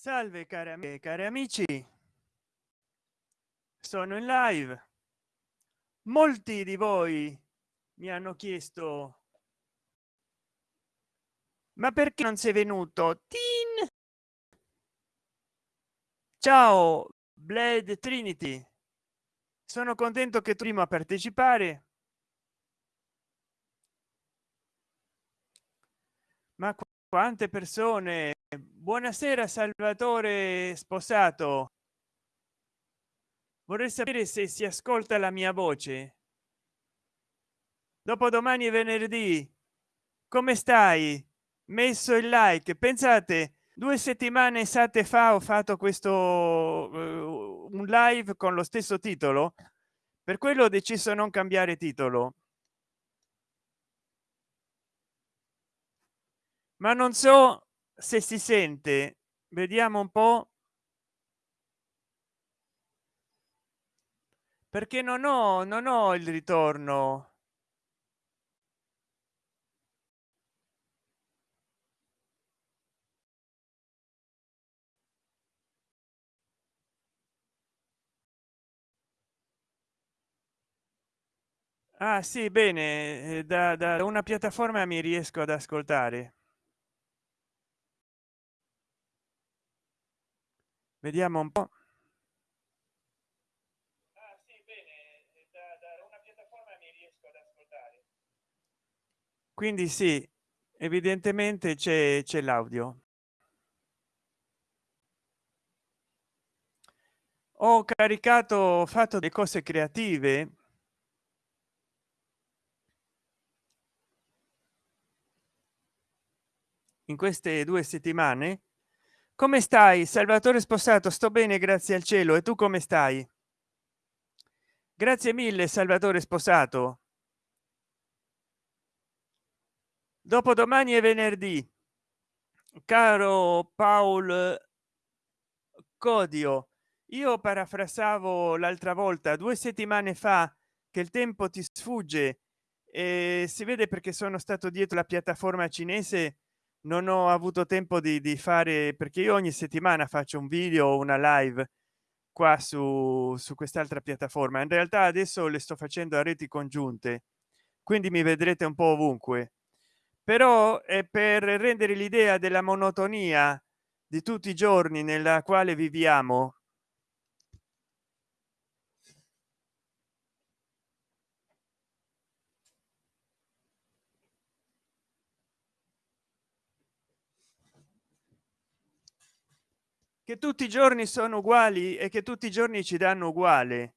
salve cari amici cari amici. Sono in live. Molti di voi mi hanno chiesto ma perché non sei venuto? Tin? ciao blade trinity. Sono contento che tu prima partecipare. Ma quante persone buonasera salvatore sposato. Vorrei sapere se si ascolta la mia voce. Dopodomani è venerdì. Come stai? Messo il like. Pensate due settimane esate fa ho fatto questo uh, un live con lo stesso titolo. Per quello ho deciso non cambiare titolo. Ma non so se si sente vediamo un po. Perché non ho non ho il ritorno. Ah sì bene eh, da, da una piattaforma mi riesco ad ascoltare vediamo un po. Quindi sì evidentemente c'è c'è l'audio. Ho caricato ho fatto delle cose creative. In queste due settimane come stai? Salvatore sposato sto bene grazie al cielo. E tu come stai? Grazie mille salvatore sposato. Dopodomani è venerdì. Caro paul codio io parafrasavo l'altra volta due settimane fa che il tempo ti sfugge e si vede perché sono stato dietro la piattaforma cinese non ho avuto tempo di, di fare perché io ogni settimana faccio un video una live qua su su quest'altra piattaforma. In realtà adesso le sto facendo a reti congiunte quindi mi vedrete un po ovunque. Però è per rendere l'idea della monotonia di tutti i giorni nella quale viviamo che tutti i giorni sono uguali e che tutti i giorni ci danno uguale.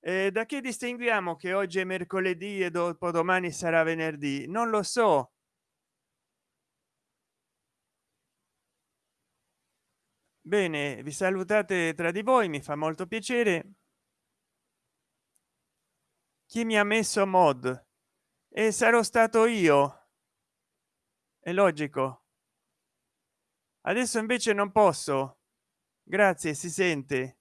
Eh, da che distinguiamo che oggi è mercoledì e dopo domani sarà venerdì? Non lo so. Bene vi salutate tra di voi mi fa molto piacere. Chi mi ha messo mod? E sarò stato io? È logico. Adesso invece non posso grazie si sente.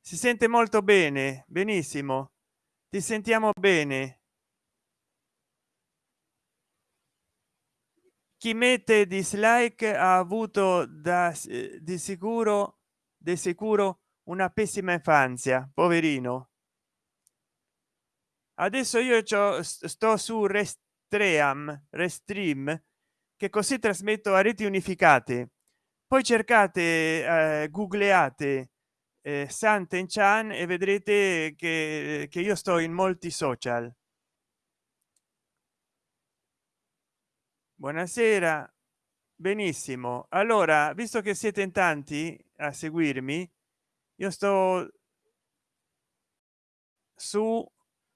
Si sente molto bene benissimo. Ti sentiamo bene. Chi mette dislike ha avuto da di sicuro di sicuro una pessima infanzia poverino. Adesso io sto su restream restream che così trasmetto a reti unificate poi cercate eh, googleate eh, santen chan e vedrete che, che io sto in molti social. Buonasera. Benissimo. Allora visto che siete in tanti a seguirmi io sto su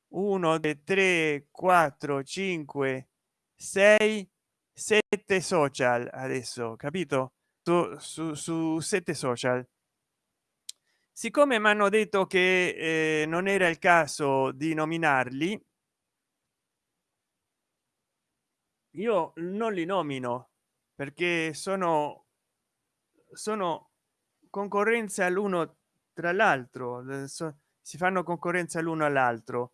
1 3 4 5 6 7 social adesso capito su, su, su sette social. Siccome mi hanno detto che eh, non era il caso di nominarli io non li nomino perché sono sono concorrenza l'uno tra l'altro si fanno concorrenza l'uno all'altro.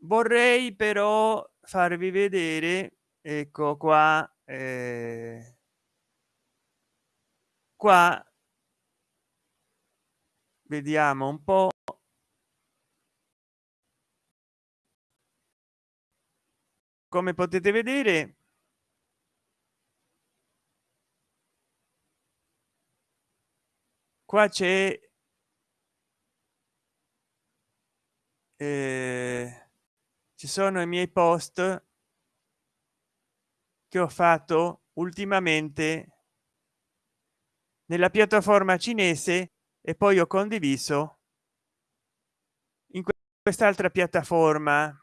Vorrei però farvi vedere ecco qua eh, qua vediamo un po. Come potete vedere qua c'è eh, ci sono i miei post che ho fatto ultimamente nella piattaforma cinese e poi ho condiviso in quest'altra piattaforma.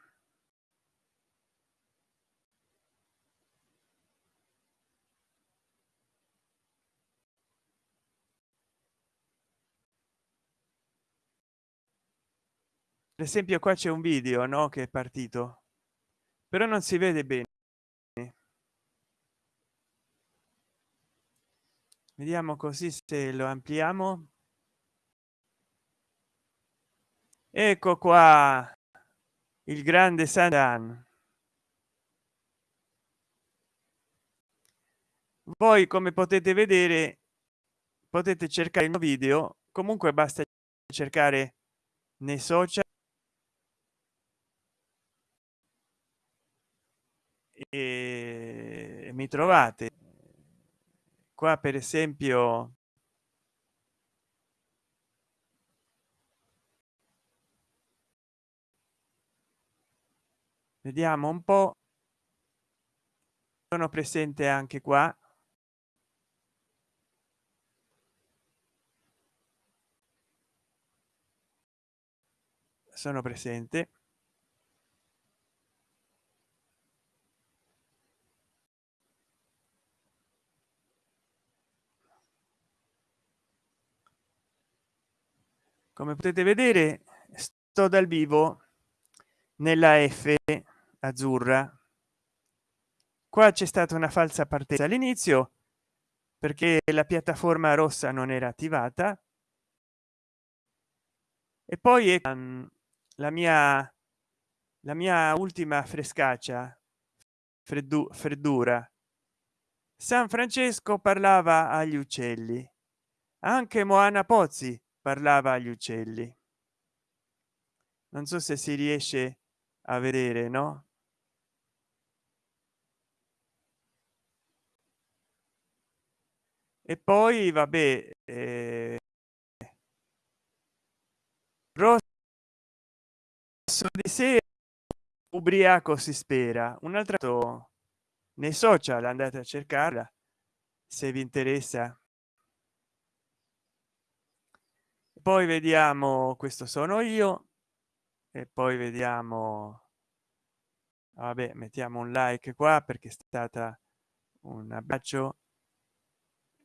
Per esempio qua c'è un video no che è partito però non si vede bene vediamo così se lo ampliamo. Ecco qua il grande Sandan voi come potete vedere potete cercare il video. Comunque basta cercare nei social. E mi trovate qua per esempio vediamo un po. Sono presente anche qua. Sono presente come potete vedere sto dal vivo nella f azzurra. Qua c'è stata una falsa partenza all'inizio perché la piattaforma rossa non era attivata. E poi è la mia la mia ultima frescaccia freddu freddura. San francesco parlava agli uccelli. Anche moana pozzi parlava agli uccelli. Non so se si riesce a vedere no? E poi vabbè eh, rosso di sera ubriaco si spera. Un altro nei social andate a cercarla se vi interessa poi vediamo questo sono io e poi vediamo vabbè mettiamo un like qua perché è stata un abbraccio.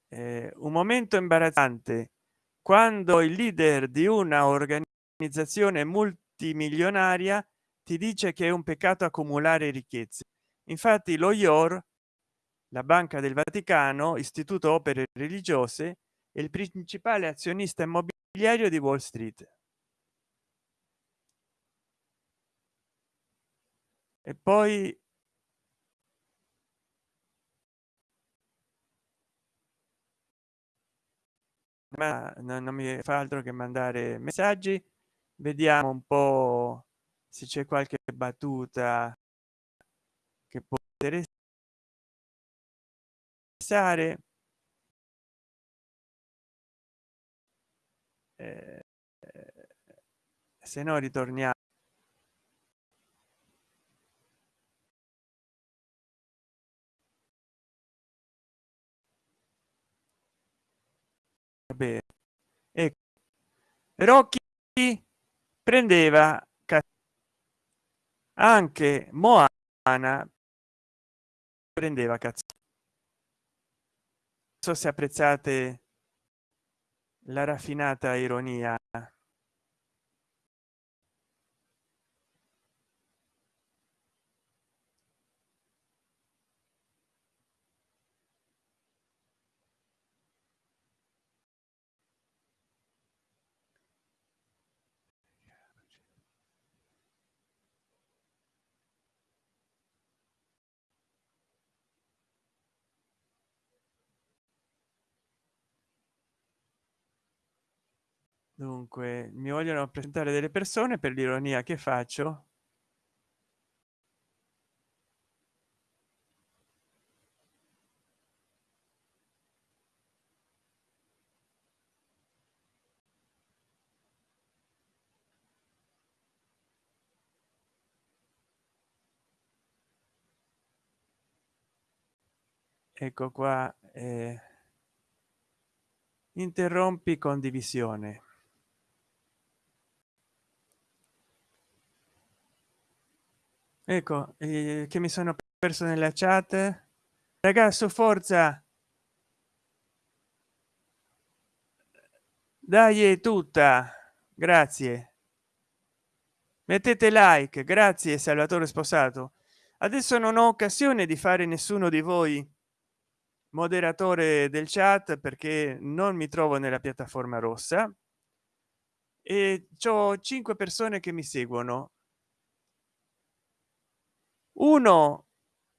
Eh, un momento imbarazzante. Quando il leader di una organizzazione multimilionaria ti dice che è un peccato accumulare ricchezze. Infatti lo ior la banca del vaticano istituto opere religiose è il principale azionista immobiliare immobiliario di wall street. E poi ma non mi fa altro che mandare messaggi. Vediamo un po se c'è qualche battuta che può interessare eh, se no ritorniamo Vabbè. Ecco. Rocky prendeva anche Moana prendeva cazzo so se apprezzate la raffinata ironia dunque mi vogliono presentare delle persone per l'ironia che faccio. Ecco qua eh, interrompi condivisione ecco eh, che mi sono perso nella chat. Ragazzo forza. Dai è tutta. Grazie. Mettete like. Grazie salvatore sposato. Adesso non ho occasione di fare nessuno di voi moderatore del chat perché non mi trovo nella piattaforma rossa. E ho cinque persone che mi seguono uno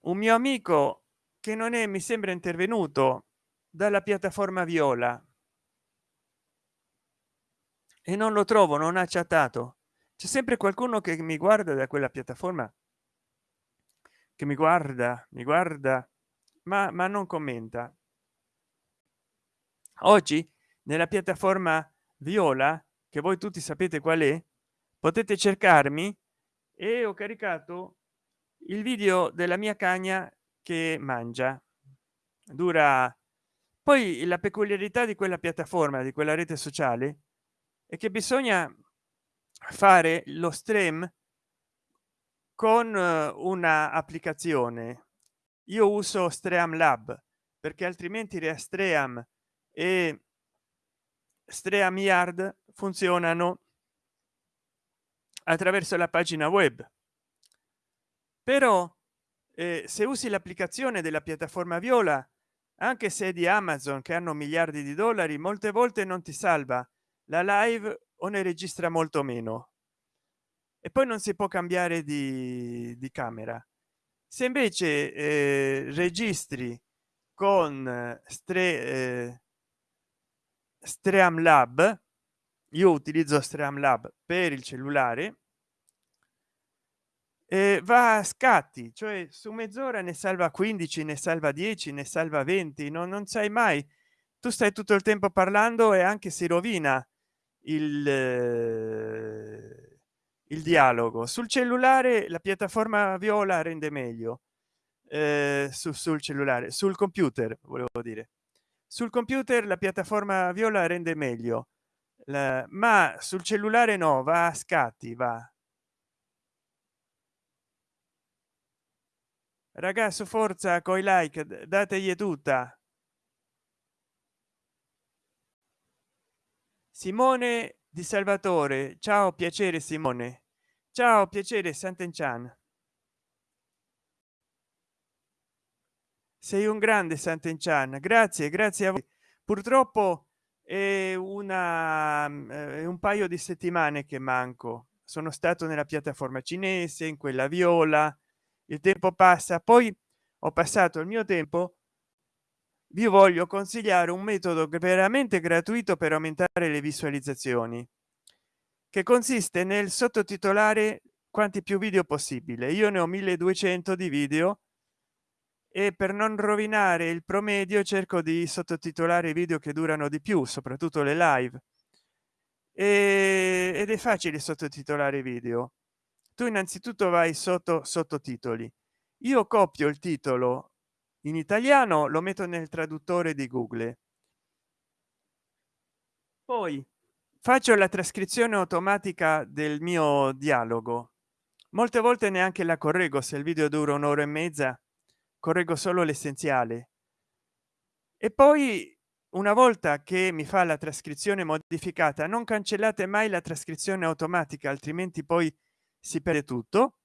un mio amico che non è mi sembra intervenuto dalla piattaforma viola. E non lo trovo non ha chattato. C'è sempre qualcuno che mi guarda da quella piattaforma? Che mi guarda mi guarda ma, ma non commenta. Oggi nella piattaforma viola che voi tutti sapete qual è potete cercarmi e ho caricato il video della mia cagna che mangia. Dura poi la peculiarità di quella piattaforma di quella rete sociale è che bisogna fare lo stream con eh, una applicazione. Io uso streamlab perché altrimenti restream e stream yard funzionano attraverso la pagina web però eh, se usi l'applicazione della piattaforma viola anche se di amazon che hanno miliardi di dollari molte volte non ti salva. La live o ne registra molto meno. E poi non si può cambiare di, di camera. Se invece eh, registri con stre eh, streamlab io utilizzo streamlab per il cellulare eh, va a scatti cioè su mezz'ora ne salva 15 ne salva 10 ne salva 20 no, non sai mai. Tu stai tutto il tempo parlando e anche si rovina il eh, il dialogo. Sul cellulare la piattaforma viola rende meglio eh, su, sul cellulare sul computer volevo dire. Sul computer la piattaforma viola rende meglio la, ma sul cellulare no va a scatti va ragazzo forza coi like dategli tutta. Simone di salvatore. Ciao piacere simone. Ciao piacere sant'enchan sei un grande sant'enchan grazie grazie a voi. Purtroppo è una è un paio di settimane che manco. Sono stato nella piattaforma cinese in quella viola il tempo passa poi ho passato il mio tempo. Vi voglio consigliare un metodo veramente gratuito per aumentare le visualizzazioni che consiste nel sottotitolare quanti più video possibile. Io ne ho 1200 di video e per non rovinare il promedio cerco di sottotitolare video che durano di più soprattutto le live. Ed è facile sottotitolare video tu innanzitutto vai sotto sottotitoli. Io copio il titolo in italiano lo metto nel traduttore di google. Poi faccio la trascrizione automatica del mio dialogo. Molte volte neanche la correggo se il video dura un'ora e mezza correggo solo l'essenziale. E poi una volta che mi fa la trascrizione modificata non cancellate mai la trascrizione automatica altrimenti poi si perde tutto.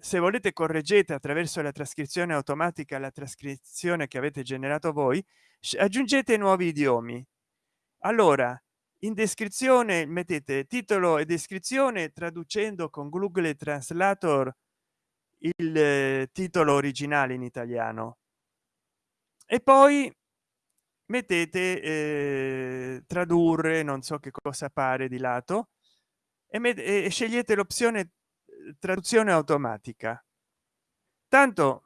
Se volete correggete attraverso la trascrizione automatica la trascrizione che avete generato voi aggiungete nuovi idiomi. Allora in descrizione mettete titolo e descrizione traducendo con google translator il eh, titolo originale in italiano. E poi mettete eh, tradurre non so che cosa pare di lato e, e scegliete l'opzione traduzione automatica. Tanto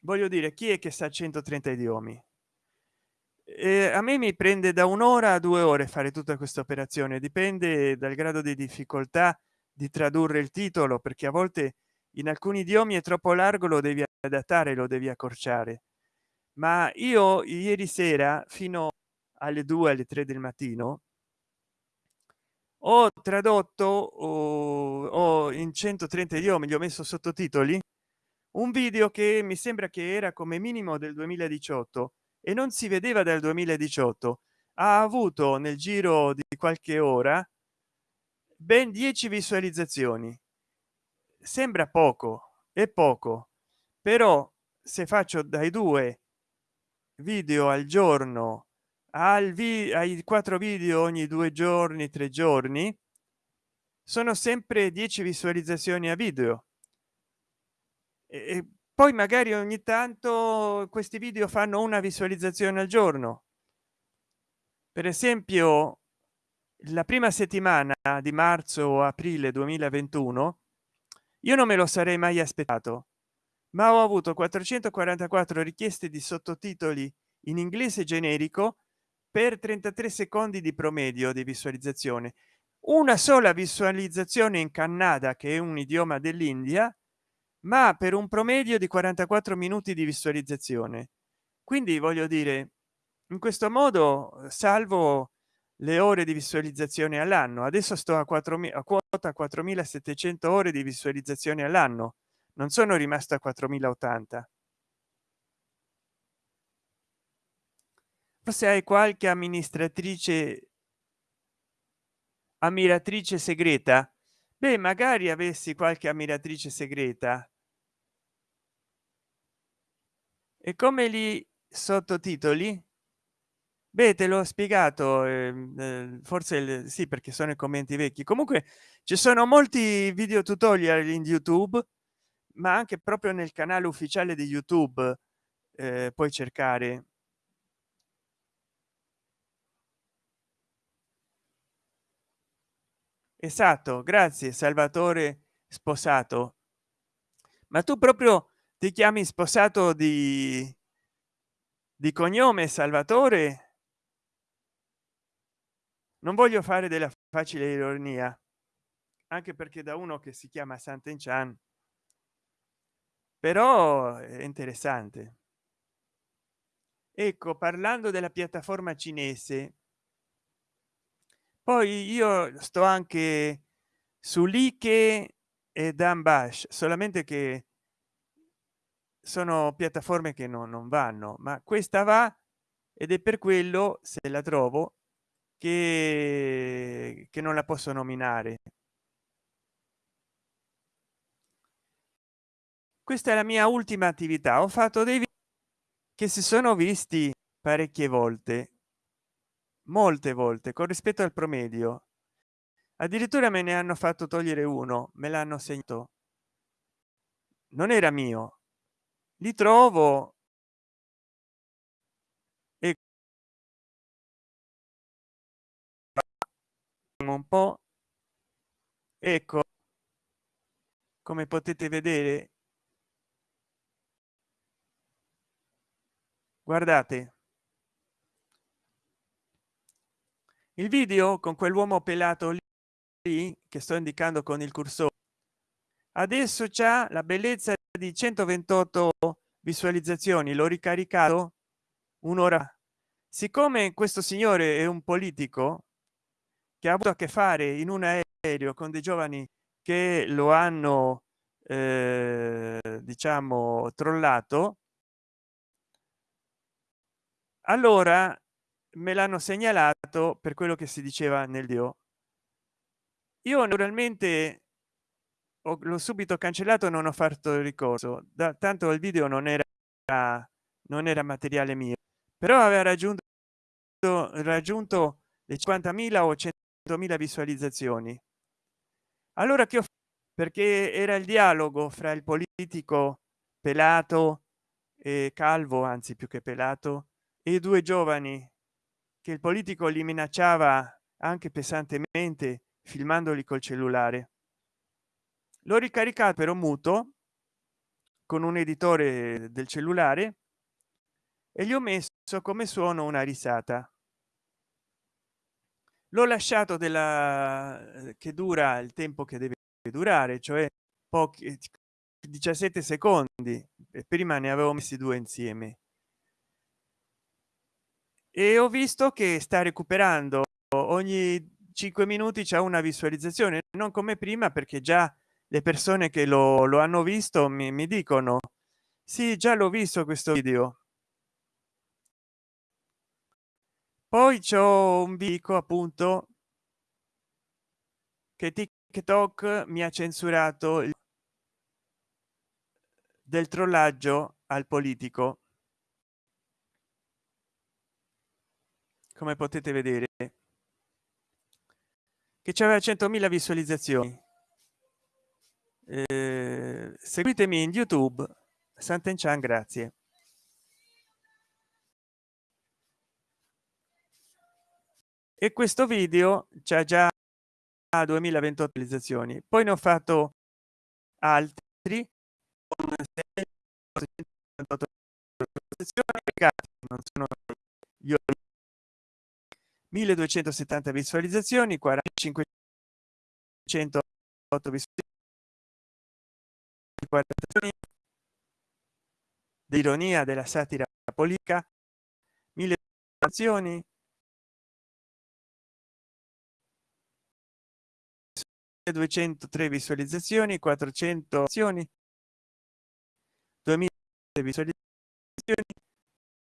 voglio dire chi è che sa 130 idiomi? Eh, a me mi prende da un'ora a due ore fare tutta questa operazione. Dipende dal grado di difficoltà di tradurre il titolo perché a volte in alcuni idiomi è troppo largo lo devi adattare lo devi accorciare. Ma io ieri sera fino alle 2 alle 3 del mattino ho tradotto o, o in 130 idiomi gli ho messo sottotitoli un video che mi sembra che era come minimo del 2018 e non si vedeva dal 2018 ha avuto nel giro di qualche ora ben 10 visualizzazioni. Sembra poco è poco però se faccio dai due video al giorno al vi ai quattro video ogni due giorni tre giorni sono sempre 10 visualizzazioni a video. E poi magari ogni tanto questi video fanno una visualizzazione al giorno. Per esempio la prima settimana di marzo o aprile 2021 io non me lo sarei mai aspettato ma ho avuto 444 richieste di sottotitoli in inglese generico per 33 secondi di promedio di visualizzazione. Una sola visualizzazione in canada che è un idioma dell'india ma per un promedio di 44 minuti di visualizzazione. Quindi voglio dire in questo modo salvo le ore di visualizzazione all'anno adesso sto a 4000 a quota 4700 ore di visualizzazione all'anno non sono rimasto a 4080 forse hai qualche amministratrice ammiratrice segreta? Beh magari avessi qualche ammiratrice segreta. E come li sottotitoli? Beh te l'ho spiegato eh, forse sì perché sono i commenti vecchi. Comunque ci sono molti video tutorial in youtube ma anche proprio nel canale ufficiale di youtube eh, puoi cercare esatto grazie salvatore sposato. Ma tu proprio ti chiami sposato di di cognome salvatore? Non voglio fare della facile ironia anche perché da uno che si chiama Sant'Enchan però è interessante. Ecco parlando della piattaforma cinese poi io sto anche su like e dambash solamente che sono piattaforme che no, non vanno ma questa va ed è per quello se la trovo che, che non la posso nominare. Questa è la mia ultima attività ho fatto dei che si sono visti parecchie volte molte volte con rispetto al promedio. Addirittura me ne hanno fatto togliere uno me l'hanno segnato. Non era mio. Li trovo e un po. Ecco. Come potete vedere. Guardate il video con quell'uomo pelato lì che sto indicando con il cursore adesso c'è la bellezza di 128 visualizzazioni l'ho ricaricato un'ora siccome questo signore è un politico che ha avuto a che fare in un aereo con dei giovani che lo hanno eh, diciamo trollato allora me l'hanno segnalato per quello che si diceva nel dio io naturalmente l'ho subito cancellato non ho fatto ricorso. Da tanto il video non era non era materiale mio però aveva raggiunto raggiunto le 50.000 o 100.000 visualizzazioni. Allora che ho perché era il dialogo fra il politico pelato e calvo anzi più che pelato e due giovani che il politico li minacciava anche pesantemente filmandoli col cellulare. L'ho ricaricato però muto con un editore del cellulare e gli ho messo come suono una risata. L'ho lasciato della che dura il tempo che deve durare cioè pochi 17 secondi e prima ne avevo messi due insieme e ho visto che sta recuperando. Ogni 5 minuti c'è una visualizzazione non come prima perché già le persone che lo, lo hanno visto mi, mi dicono sì già l'ho visto questo video poi c'è un vico appunto che tiktok mi ha censurato del trollaggio al politico come potete vedere che c'aveva 100.000 visualizzazioni. Eh, seguitemi in youtube. Sant'enchan grazie. E questo video c'è già 2028 visualizzazioni. Poi ne ho fatto altri non sono io 1270 visualizzazioni 45 visualizzazioni di ironia della satira politica mille azioni 203 visualizzazioni 400 azioni 2000 visualizzazioni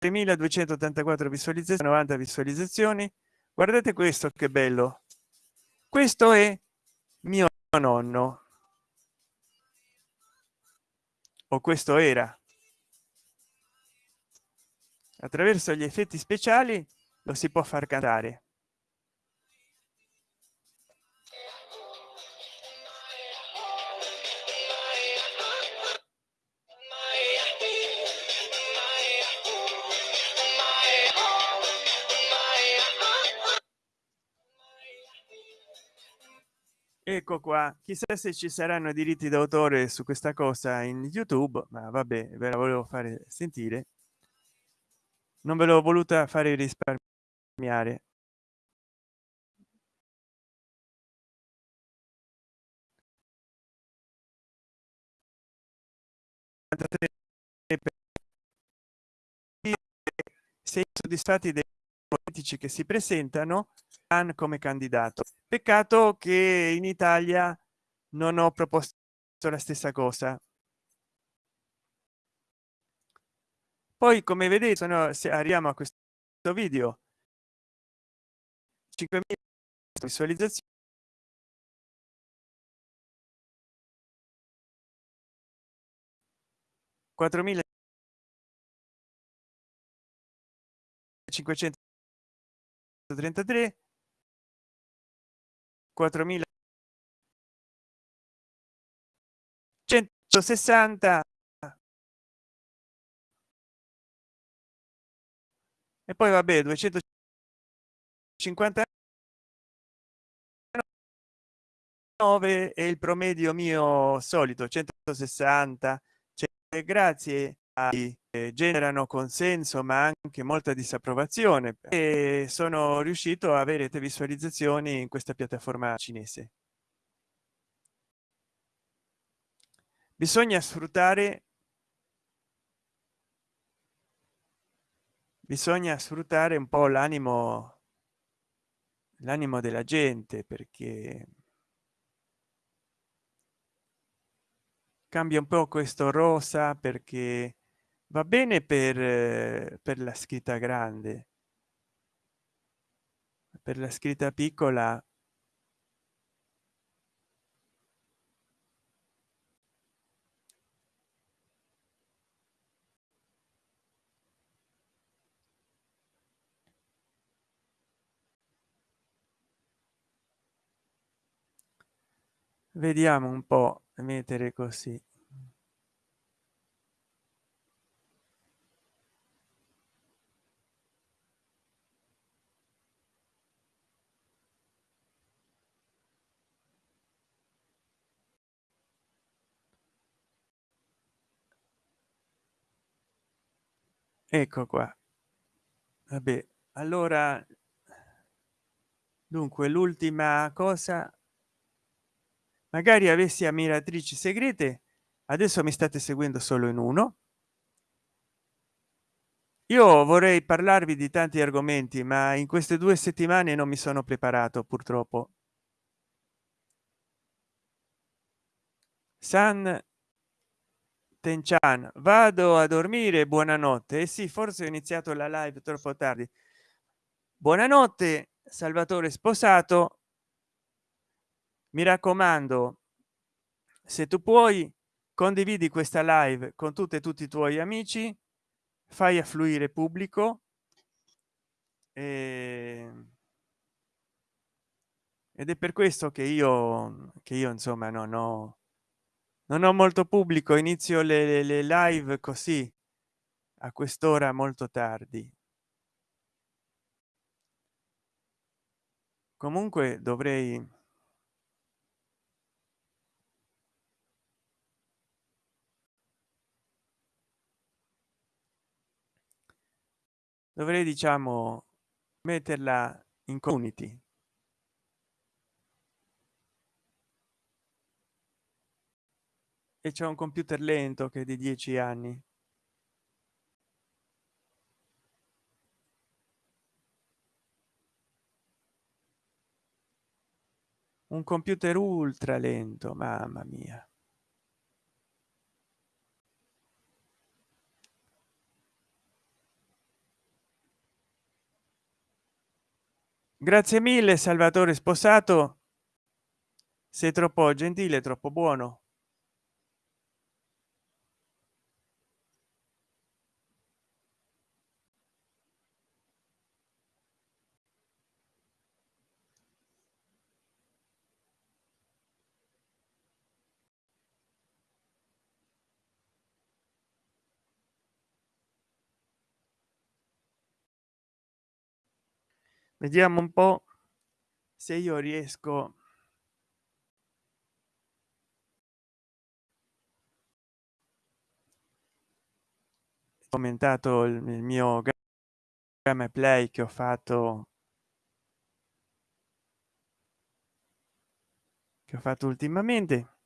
3284 visualizzazioni 90 visualizzazioni. Guardate questo che bello. Questo è mio nonno. O questo era. Attraverso gli effetti speciali lo si può far cantare ecco qua chissà se ci saranno diritti d'autore su questa cosa in youtube ma vabbè ve la volevo fare sentire. Non ve l'ho voluta fare risparmiare. Sei soddisfatti dei politici che si presentano Khan come candidato. Peccato che in italia non ho proposto la stessa cosa. Poi come vedete sono, se arriviamo a questo video 5.000 visualizzazioni. Quattromila 533 4.160 e poi vabbè 250 9 è il promedio mio solito 160 cioè, grazie ai generano consenso ma anche molta disapprovazione e sono riuscito a avere visualizzazioni in questa piattaforma cinese. Bisogna sfruttare bisogna sfruttare un po l'animo l'animo della gente perché cambia un po questo rosa perché va bene per per la scritta grande. Per la scritta piccola. Vediamo un po mettere così ecco qua. Vabbè allora dunque l'ultima cosa. Magari avessi ammiratrici segrete adesso mi state seguendo solo in uno. Io vorrei parlarvi di tanti argomenti ma in queste due settimane non mi sono preparato purtroppo. San tenchan vado a dormire buonanotte. E sì forse ho iniziato la live troppo tardi. Buonanotte salvatore sposato. Mi raccomando se tu puoi condividi questa live con tutte e tutti i tuoi amici fai affluire pubblico e... ed è per questo che io che io insomma non ho non ho molto pubblico inizio le, le live così a quest'ora molto tardi. Comunque dovrei dovrei diciamo metterla in community e c'è un computer lento che di dieci anni. Un computer ultra lento mamma mia. Grazie mille salvatore sposato. Sei troppo gentile troppo buono vediamo un po se io riesco. Commentato il, mio game play che ho fatto che ho fatto ultimamente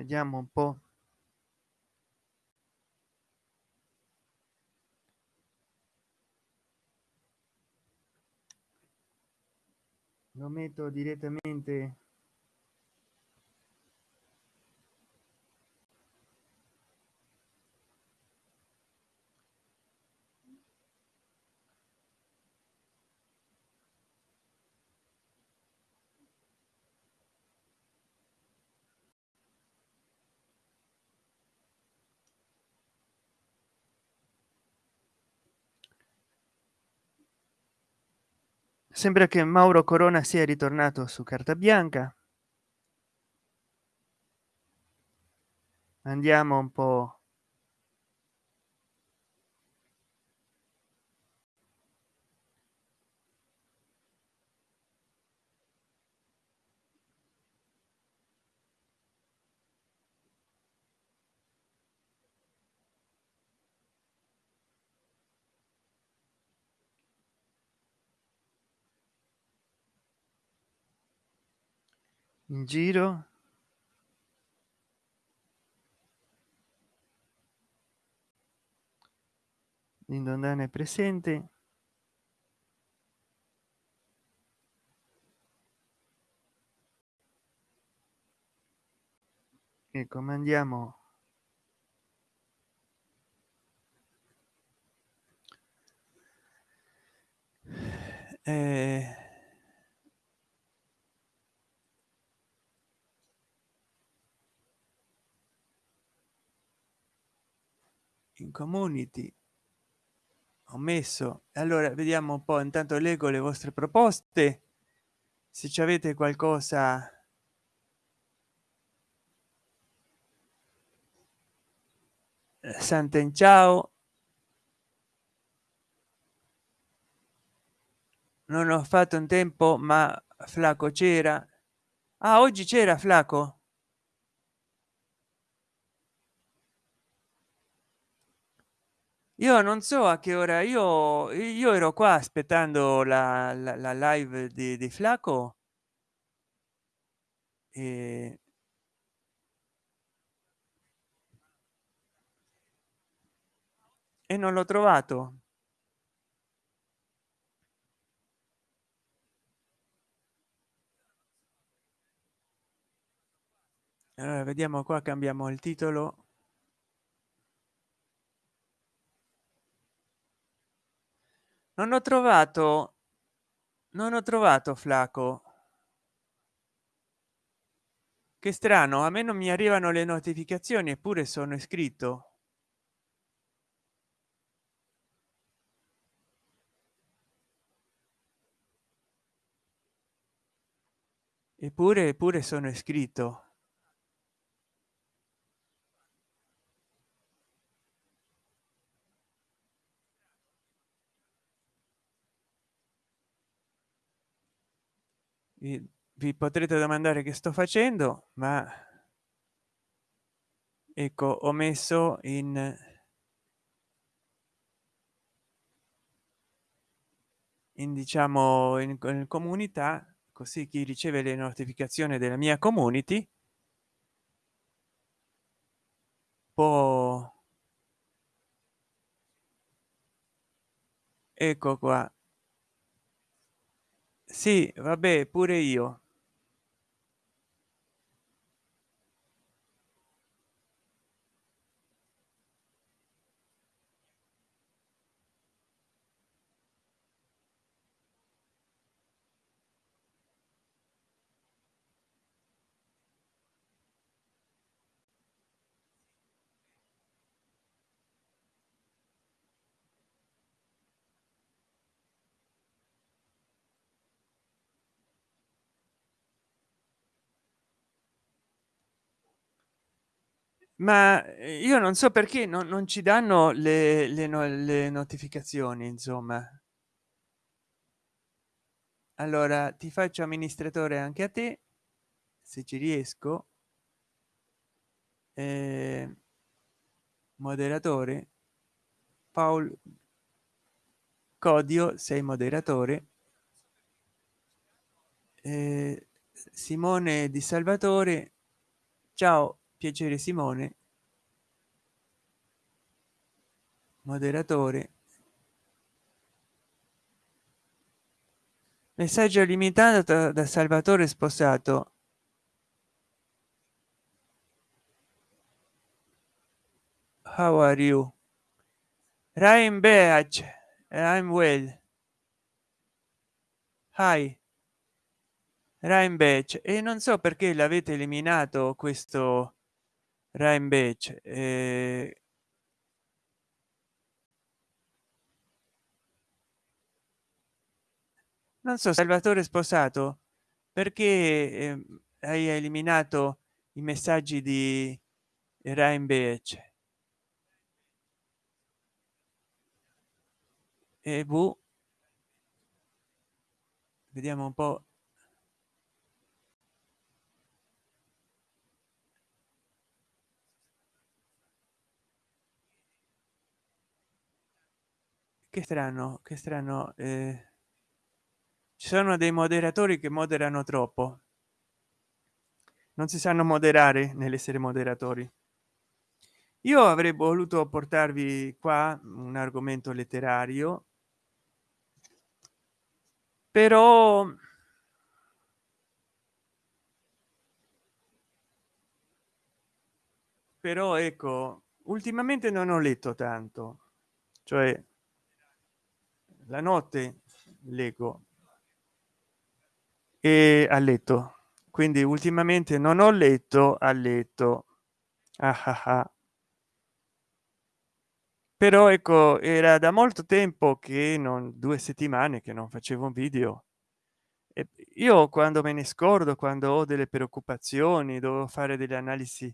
vediamo un po. Lo metto direttamente sembra che mauro corona sia ritornato su carta bianca. Andiamo un po in giro? L'indondana è presente. E comandiamo eh, in community ho messo allora vediamo un po intanto leggo le vostre proposte. Se ci avete qualcosa santen ciao. Non ho fatto un tempo ma flaco c'era. Ah, oggi c'era flaco io non so a che ora io io ero qua aspettando la, la, la live di, di flaco e e non l'ho trovato. Allora vediamo qua cambiamo il titolo non ho trovato non ho trovato flaco. Che strano a me non mi arrivano le notificazioni eppure sono iscritto. Eppure eppure sono iscritto vi, potrete domandare che sto facendo ma ecco ho messo in in diciamo in, in comunità così chi riceve le notificazioni della mia community può ecco qua sì vabbè pure io ma eh, io non so perché non, non ci danno le, le, no, le notificazioni insomma. Allora ti faccio amministratore anche a te se ci riesco. Eh, moderatore. Paul codio sei moderatore. Eh, simone di salvatore. Ciao piacere simone. Moderatore. Messaggio limitato da salvatore sposato. How are you? Ryan Beach. I'm well. Hi. Ryan Beach. E non so perché l'avete eliminato questo Beach eh, non so salvatore sposato perché eh, hai eliminato i messaggi di Ryan Beach e v vediamo un po che strano che strano eh, ci sono dei moderatori che moderano troppo. Non si sanno moderare nell'essere moderatori. Io avrei voluto portarvi qua un argomento letterario però però ecco ultimamente non ho letto tanto cioè la notte leggo e a letto. Quindi ultimamente non ho letto a letto. Ah ah ah. però ecco era da molto tempo che non due settimane che non facevo un video. E io quando me ne scordo quando ho delle preoccupazioni devo fare delle analisi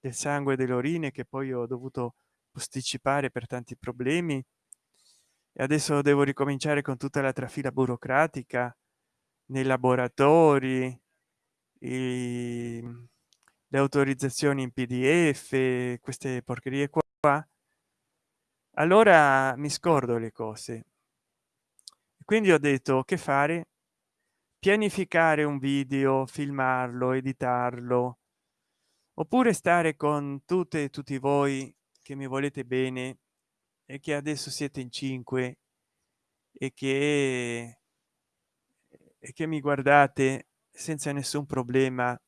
del sangue delle urine che poi ho dovuto posticipare per tanti problemi e adesso devo ricominciare con tutta la trafila burocratica nei laboratori i, le autorizzazioni in pdf queste porcherie qua. Allora mi scordo le cose. Quindi ho detto che fare? Pianificare un video filmarlo editarlo oppure stare con tutte e tutti voi che mi volete bene e che adesso siete in cinque e che e che mi guardate senza nessun problema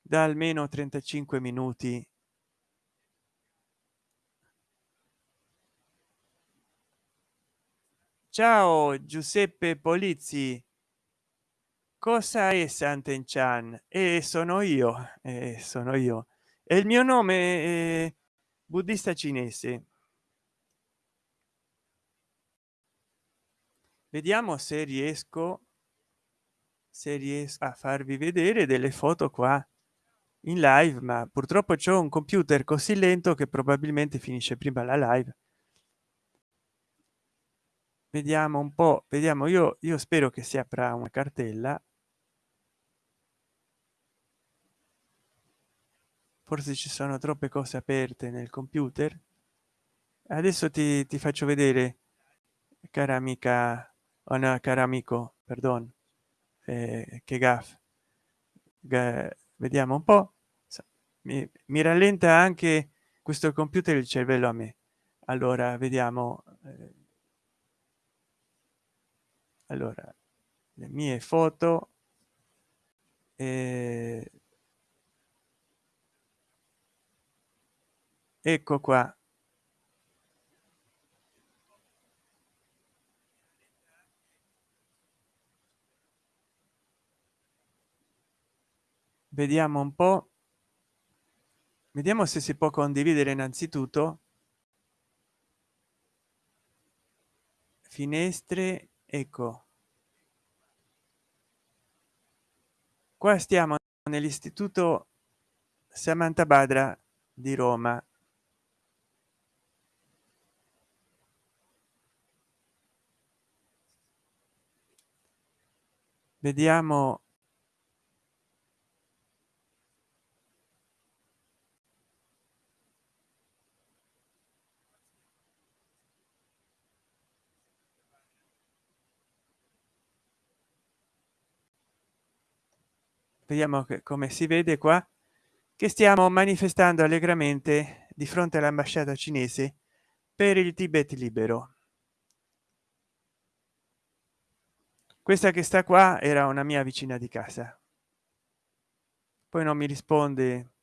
da almeno 35 minuti. Ciao giuseppe polizzi. Cosa è sant'enchan? E sono io e sono io. E il mio nome è buddista cinese vediamo se riesco se riesco a farvi vedere delle foto qua in live ma purtroppo c'è un computer così lento che probabilmente finisce prima la live. Vediamo un po vediamo io io spero che si apra una cartella. Forse ci sono troppe cose aperte nel computer. Adesso ti, ti faccio vedere cara amica o no, cara amico perdon. Eh, che gaff vediamo un po. Mi, mi, rallenta anche questo computer il cervello a me. Allora vediamo eh, allora le mie foto. Eh, ecco qua vediamo un po. Vediamo se si può condividere innanzitutto. Finestre ecco. Qua stiamo nell'istituto samantha badra di roma. Vediamo vediamo che come si vede qua che stiamo manifestando allegramente di fronte all'ambasciata cinese per il tibet libero. Questa che sta qua era una mia vicina di casa. Poi non mi risponde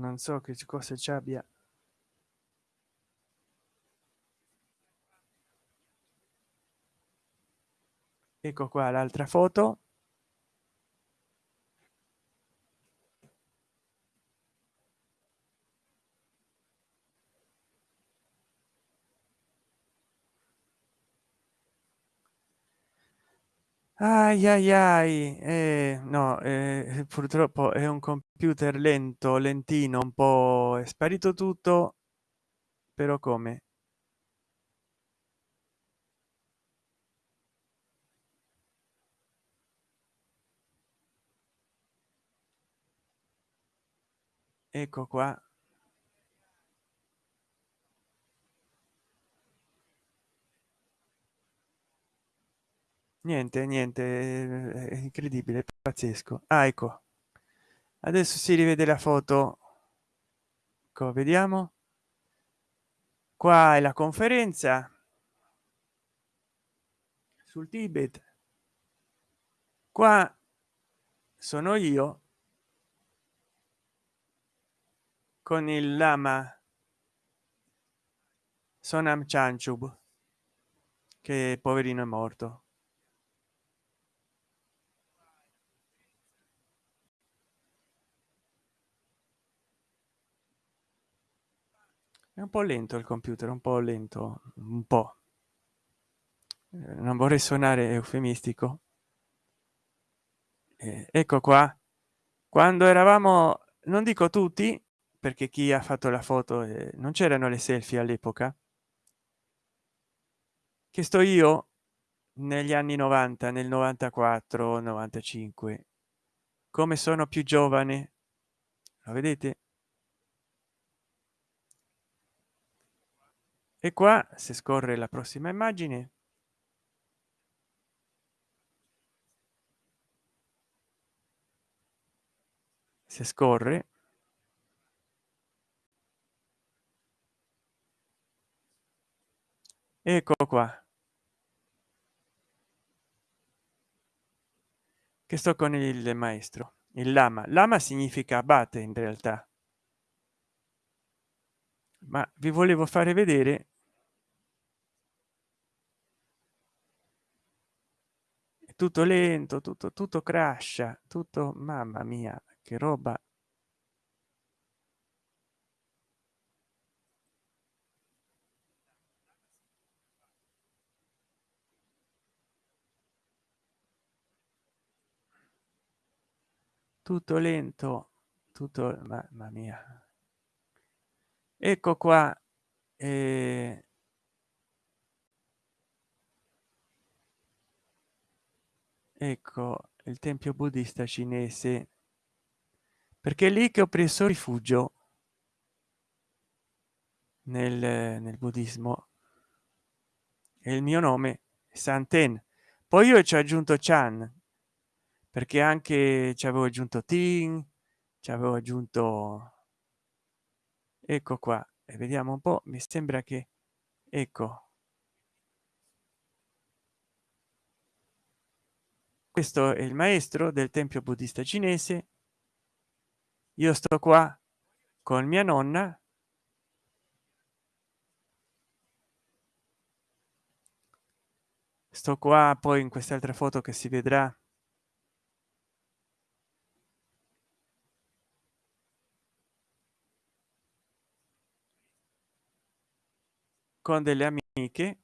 non so che cosa ci abbia. Ecco qua l'altra foto ai ai ai. Eh, no eh, purtroppo è un computer lento lentino un po è sparito tutto però come? Ecco qua niente niente è incredibile pazzesco. Ah, ecco. Adesso si rivede la foto. Ecco, vediamo. Qua è la conferenza. Sul tibet. Qua sono io con il lama sonam chanchub che poverino è morto è un po lento il computer un po lento un po. Eh, non vorrei suonare eufemistico. Eh, ecco qua. Quando eravamo non dico tutti perché chi ha fatto la foto eh, non c'erano le selfie all'epoca che sto io negli anni 90 nel 94 95 come sono più giovane? Lo vedete e qua se scorre la prossima immagine. Se scorre. Ecco qua. Che sto con il maestro il lama. Lama significa abate in realtà ma vi volevo fare vedere è tutto lento tutto tutto crasha tutto mamma mia che roba. Tutto lento tutto mamma mia ecco qua eh, ecco il tempio buddista cinese. Perché è lì che ho preso rifugio nel, nel buddismo. E il mio nome santen poi io ci ho aggiunto chan perché anche ci avevo aggiunto tin ci avevo aggiunto ecco qua e vediamo un po mi sembra che ecco. Questo è il maestro del tempio buddista cinese. Io sto qua con mia nonna. Sto qua poi in quest'altra foto che si vedrà con delle amiche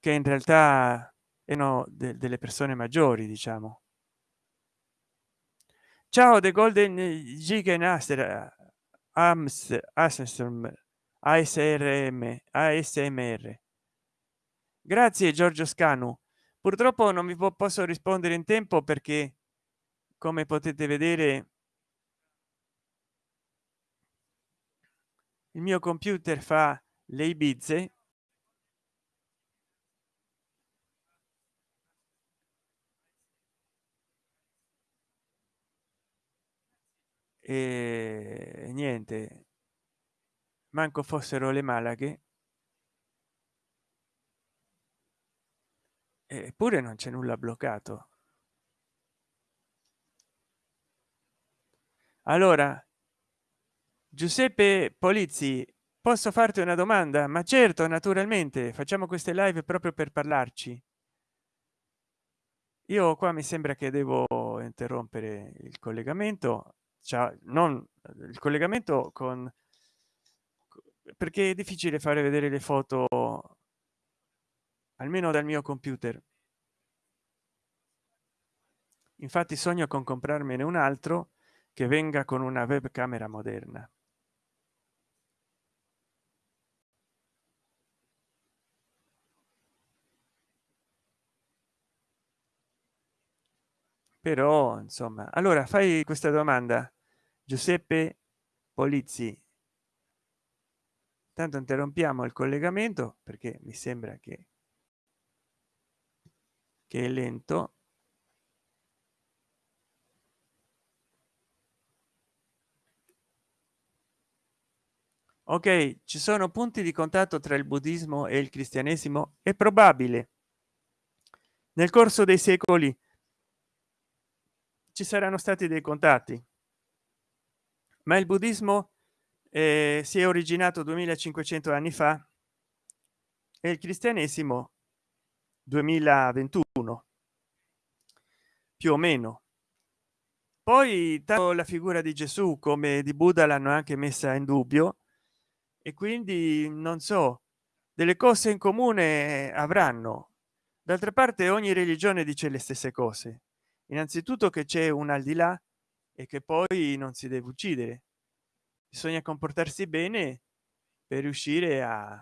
che in realtà erano de delle persone maggiori diciamo. Ciao the golden gigan aster ams asrm asrm asmr grazie giorgio scanu. Purtroppo non vi posso rispondere in tempo perché come potete vedere il mio computer fa le ibizze e niente. Manco fossero le malaghe. Eppure non c'è nulla bloccato. Allora giuseppe polizzi posso farti una domanda? Ma certo naturalmente. Facciamo queste live proprio per parlarci. Io qua mi sembra che devo interrompere il collegamento. Cioè non il collegamento con perché è difficile fare vedere le foto almeno dal mio computer. Infatti sogno con comprarmene un altro che venga con una webcamera moderna però insomma. Allora fai questa domanda. Giuseppe polizzi. Tanto interrompiamo il collegamento perché mi sembra che che è lento. Ok ci sono punti di contatto tra il buddismo e il cristianesimo? È probabile. Nel corso dei secoli ci saranno stati dei contatti. Ma il buddismo eh, si è originato 2500 anni fa e il cristianesimo 2021 più o meno. Poi la figura di gesù come di buddha l'hanno anche messa in dubbio e quindi non so delle cose in comune avranno. D'altra parte ogni religione dice le stesse cose innanzitutto che c'è un al di là e che poi non si deve uccidere. Bisogna comportarsi bene per riuscire a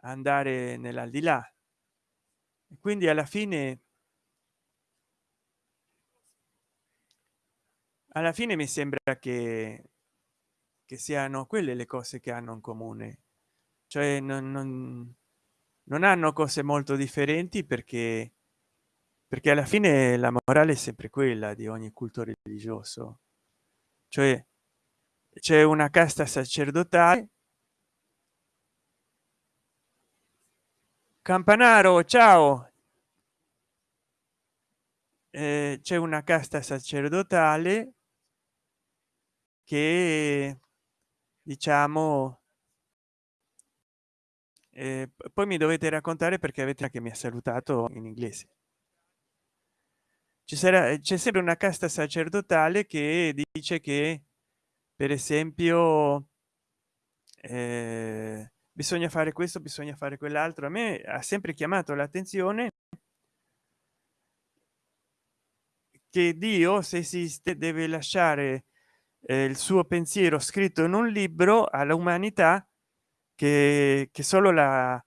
andare nell'aldilà quindi alla fine alla fine mi sembra che che siano quelle le cose che hanno in comune. Cioè non, non, non hanno cose molto differenti perché perché alla fine la morale è sempre quella di ogni culto religioso. Cioè c'è una casta sacerdotale campanaro ciao! Eh, c'è una casta sacerdotale che diciamo eh, poi mi dovete raccontare perché avete anche mi ha salutato in inglese ci sarà c'è sempre una casta sacerdotale che dice che per esempio eh, bisogna fare questo bisogna fare quell'altro. A me ha sempre chiamato l'attenzione che dio se esiste deve lasciare eh, il suo pensiero scritto in un libro all'umanità che, che solo la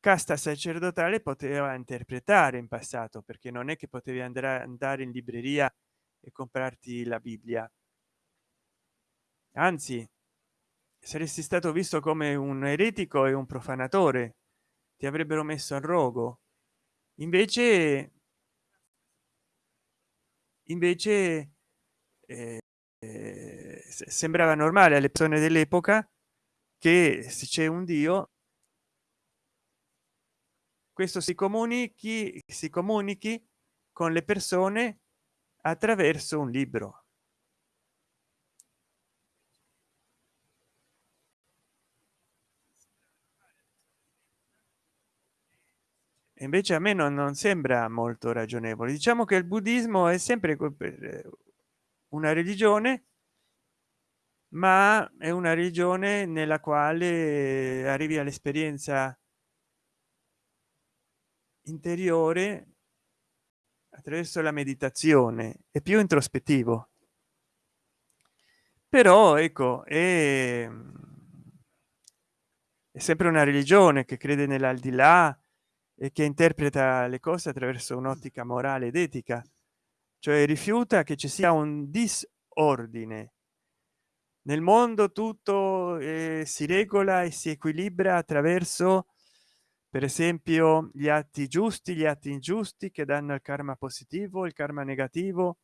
casta sacerdotale poteva interpretare in passato perché non è che potevi andare andare in libreria e comprarti la bibbia. Anzi saresti stato visto come un eretico e un profanatore ti avrebbero messo al rogo. Invece invece eh, eh, sembrava normale alle persone dell'epoca che se c'è un dio questo si comunichi si comunichi con le persone attraverso un libro. Invece a me non, non sembra molto ragionevole. Diciamo che il buddismo è sempre una religione ma è una religione nella quale arrivi all'esperienza interiore attraverso la meditazione è più introspettivo. Però ecco è, è sempre una religione che crede nell'aldilà e che interpreta le cose attraverso un'ottica morale ed etica. Cioè rifiuta che ci sia un disordine. Nel mondo tutto eh, si regola e si equilibra attraverso per esempio gli atti giusti gli atti ingiusti che danno il karma positivo il karma negativo.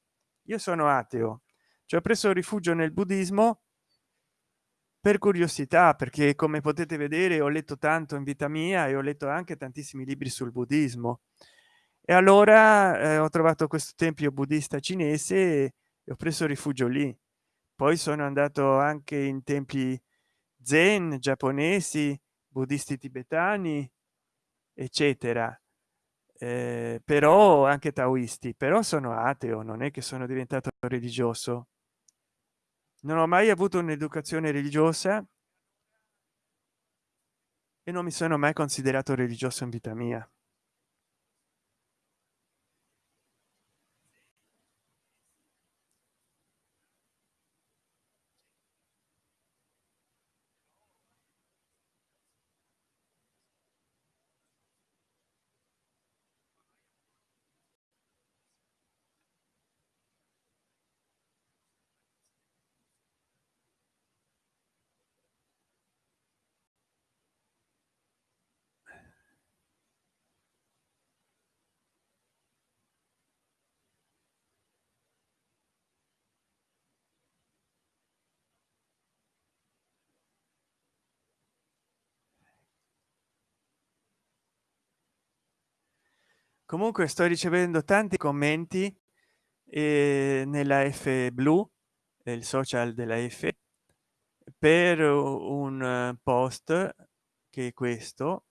Io sono ateo ci ho preso rifugio nel buddismo per curiosità perché come potete vedere ho letto tanto in vita mia e ho letto anche tantissimi libri sul buddismo. E allora eh, ho trovato questo tempio buddista cinese e ho preso rifugio lì. Poi sono andato anche in tempi zen giapponesi buddisti tibetani eccetera. Eh, però anche taoisti però sono ateo non è che sono diventato religioso. Non ho mai avuto un'educazione religiosa e non mi sono mai considerato religioso in vita mia comunque sto ricevendo tanti commenti eh, nella f blu il social della f per un post che è questo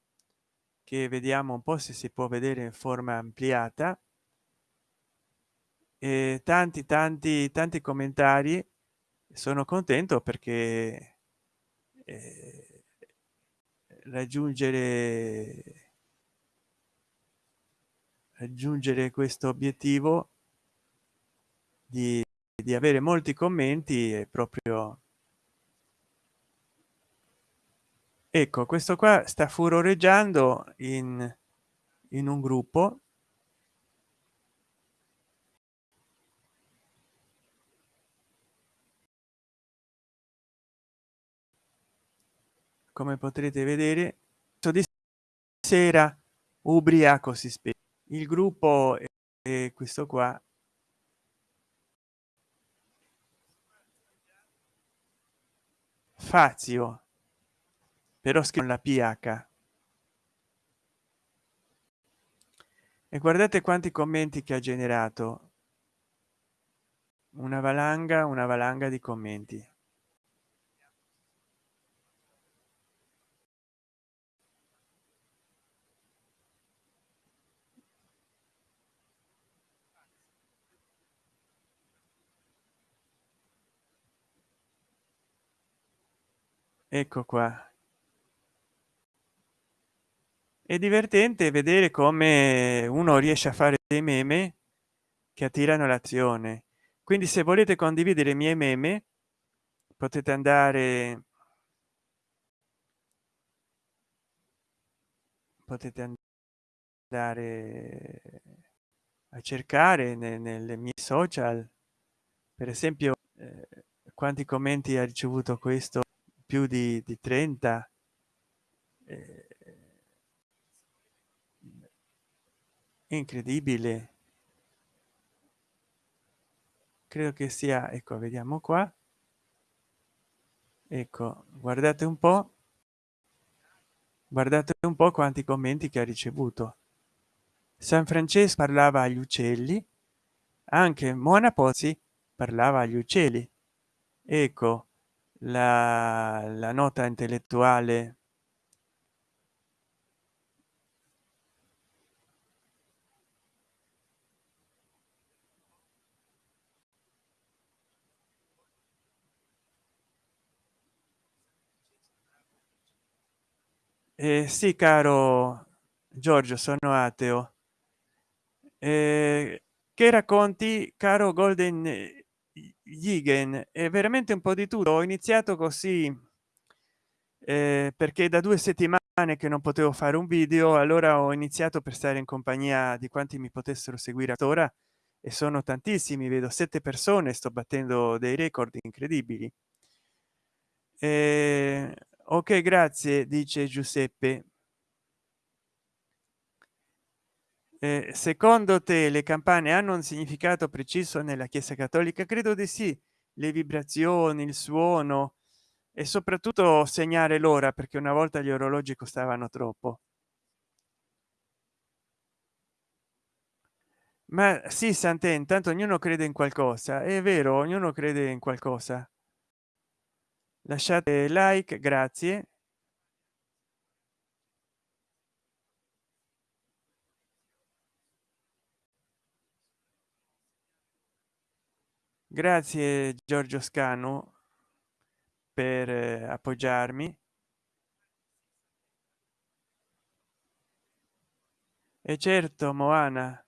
che vediamo un po se si può vedere in forma ampliata. E tanti tanti tanti commentari. Sono contento perché eh, raggiungere raggiungere questo obiettivo di, di avere molti commenti è proprio ecco questo qua sta furoreggiando in in un gruppo. Come potrete vedere di sera ubriaco si spiega il gruppo è questo qua. Fazio. Però scrivo la ph e guardate quanti commenti che ha generato. Una valanga una valanga di commenti ecco qua. È divertente vedere come uno riesce a fare dei meme che attirano l'azione. Quindi se volete condividere i miei meme potete andare potete andare a cercare nelle mie social. Per esempio eh, quanti commenti ha ricevuto questo più di, di 30 eh, incredibile. Credo che sia ecco vediamo qua. Ecco guardate un po guardate un po quanti commenti che ha ricevuto. San francesco parlava agli uccelli anche mona pozzi parlava agli uccelli. Ecco la, la nota intellettuale? Eh, sì caro giorgio sono ateo. Eh, che racconti caro golden Yigen è veramente un po di tutto. Ho iniziato così eh, perché da due settimane che non potevo fare un video allora ho iniziato per stare in compagnia di quanti mi potessero seguire ora e sono tantissimi vedo sette persone sto battendo dei record incredibili. Eh, ok grazie dice giuseppe eh, secondo te le campane hanno un significato preciso nella chiesa cattolica? Credo di sì. Le vibrazioni il suono e soprattutto segnare l'ora perché una volta gli orologi costavano troppo. Ma sì sante intanto ognuno crede in qualcosa. È vero ognuno crede in qualcosa. Lasciate like grazie grazie giorgio scano per eh, appoggiarmi. E certo moana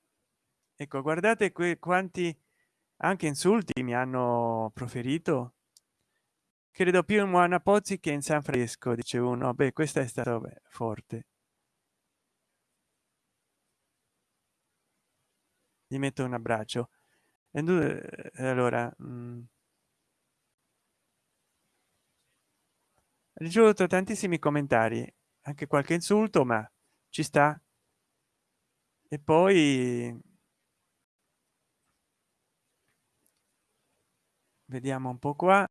ecco guardate qui quanti anche insulti mi hanno proferito. Credo più in moana pozzi che in san fresco dice uno. Beh questa è stata forte. Gli metto un abbraccio e eh, allora mh, mm, ricevuto tantissimi commentari anche qualche insulto ma ci sta. E poi vediamo un po qua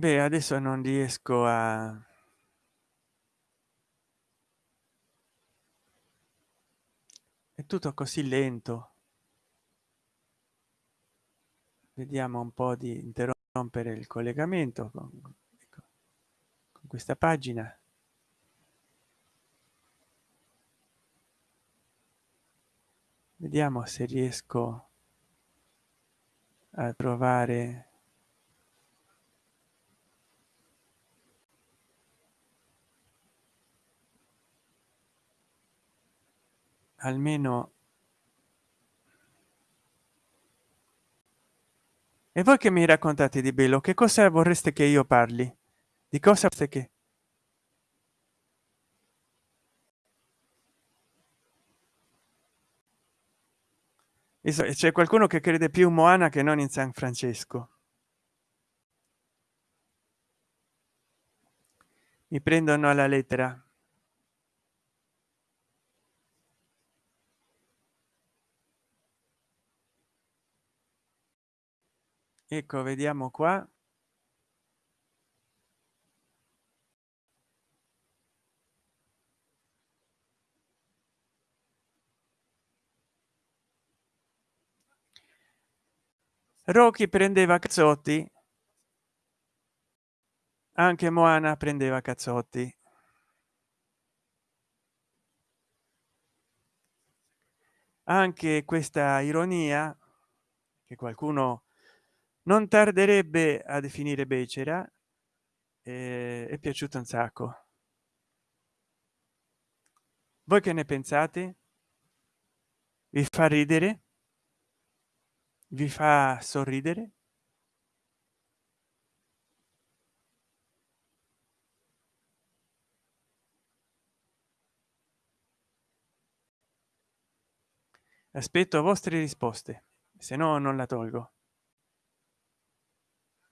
beh adesso non riesco a è tutto così lento. Vediamo un po di interrompere il collegamento con, ecco, con questa pagina. Vediamo se riesco a trovare almeno e voi che mi raccontate di bello? Che cosa vorreste che io parli? Di cosa che c'è qualcuno che crede più in moana che non in san francesco. Mi prendono alla lettera ecco vediamo qua. Rocky prendeva cazzotti. Anche moana prendeva cazzotti. Anche questa ironia che qualcuno non tarderebbe a definire becera eh, è piaciuto un sacco. Voi che ne pensate? Vi fa ridere? Vi fa sorridere? Aspetto vostre risposte se no non la tolgo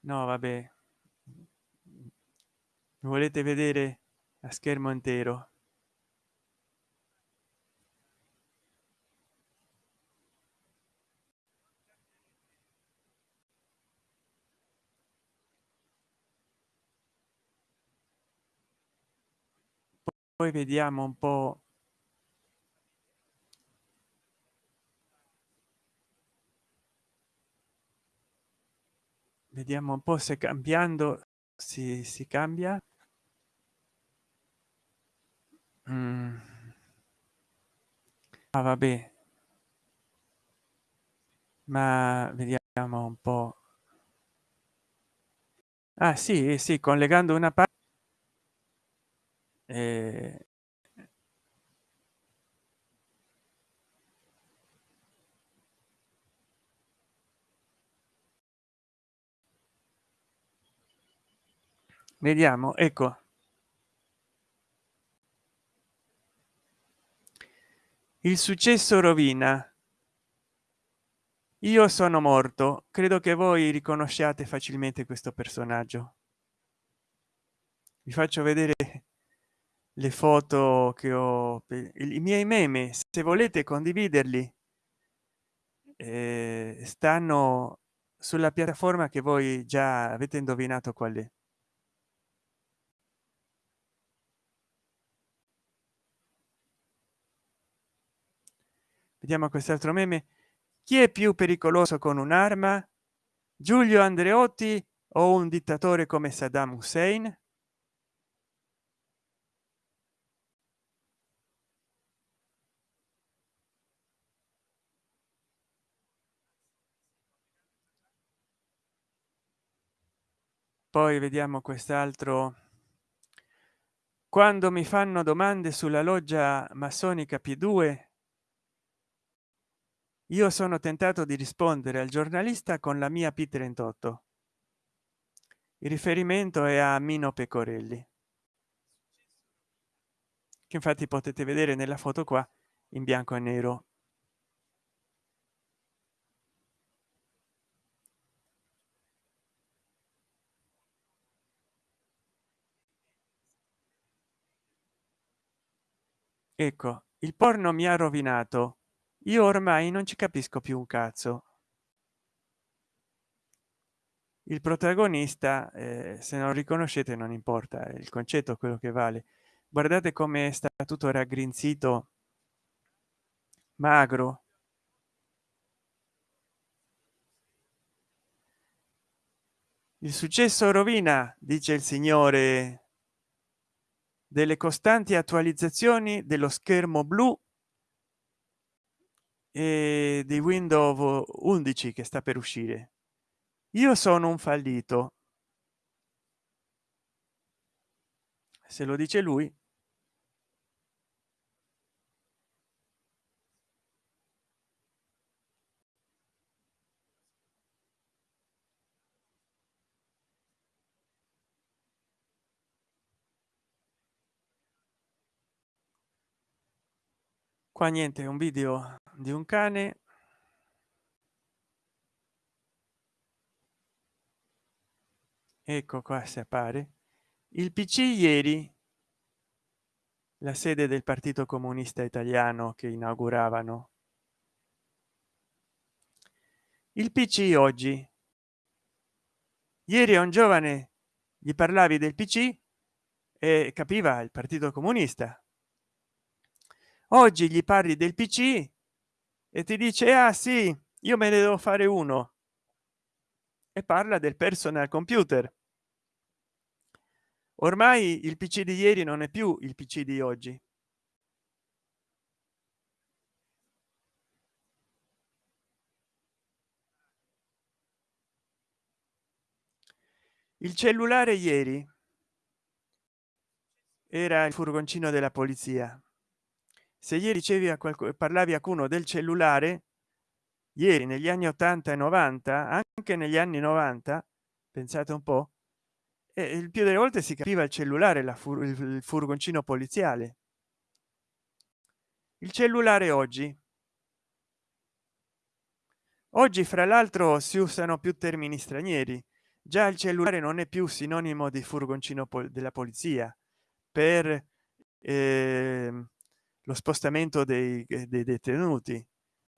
no vabbè. Volete vedere a schermo intero? Poi vediamo un po vediamo un po se cambiando si, si cambia. Mm. ah, vabbè. Ma vediamo un po. Ah sì sì collegando una parte eh, vediamo ecco. Il successo rovina. Io sono morto. Credo che voi riconosciate facilmente questo personaggio. Vi faccio vedere le foto che ho i miei meme. Se volete condividerli eh, stanno sulla piattaforma che voi già avete indovinato qual è vediamo quest'altro meme. Chi è più pericoloso con un'arma? Giulio andreotti o un dittatore come saddam hussein? Poi vediamo quest'altro. Quando mi fanno domande sulla loggia massonica p2 io sono tentato di rispondere al giornalista con la mia p 38 il riferimento è a mino pecorelli. Che infatti potete vedere nella foto qua in bianco e nero. Ecco il porno mi ha rovinato io ormai non ci capisco più un cazzo. Il protagonista eh, se non riconoscete non importa il concetto quello che vale. Guardate come sta tutto raggrinzito magro. Il successo rovina dice il signore delle costanti attualizzazioni dello schermo blu e di windows 11 che sta per uscire. Io sono un fallito. Se lo dice lui. Qua niente un video di un cane. Ecco qua si appare. Il pc ieri la sede del partito comunista italiano che inauguravano. Il pc oggi. Ieri a un giovane gli parlavi del pc e capiva il partito comunista. Oggi gli parli del pc e ti dice ah sì io me ne devo fare uno. E parla del personal computer. Ormai il pc di ieri non è più il pc di oggi. Il cellulare ieri era il furgoncino della polizia se ieri ricevi a qualcuno parlavi a qualcuno del cellulare ieri negli anni 80 e 90 anche negli anni 90 pensate un po e il più delle volte si capiva il cellulare la fur il furgoncino poliziale. Il cellulare oggi. Oggi fra l'altro si usano più termini stranieri. Già il cellulare non è più sinonimo di furgoncino pol della polizia. Per eh, lo spostamento dei, dei detenuti.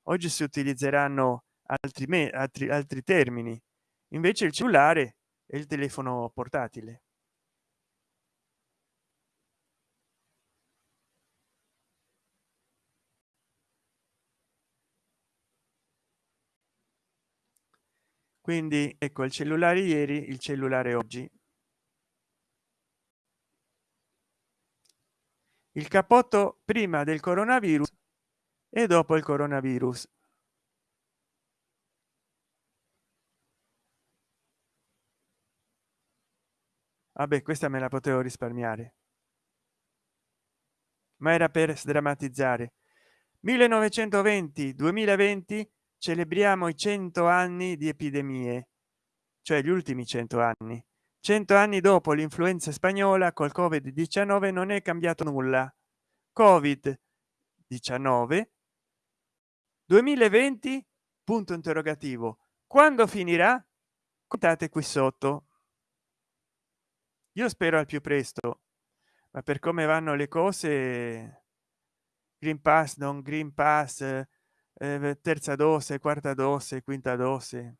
Oggi si utilizzeranno altri me altri altri termini. Invece il cellulare e il telefono portatile. Quindi ecco il cellulare ieri il cellulare oggi il cappotto prima del coronavirus e dopo il coronavirus. Vabbè questa me la potevo risparmiare. Ma era per sdrammatizzare. 1920 2020 celebriamo i 100 anni di epidemie cioè gli ultimi 100 anni 100 anni dopo l'influenza spagnola col covid 19 non è cambiato nulla. Covid 19 2020 punto interrogativo. Quando finirà? Contate qui sotto. Io spero al più presto ma per come vanno le cose green pass non green pass eh, terza dose quarta dose quinta dose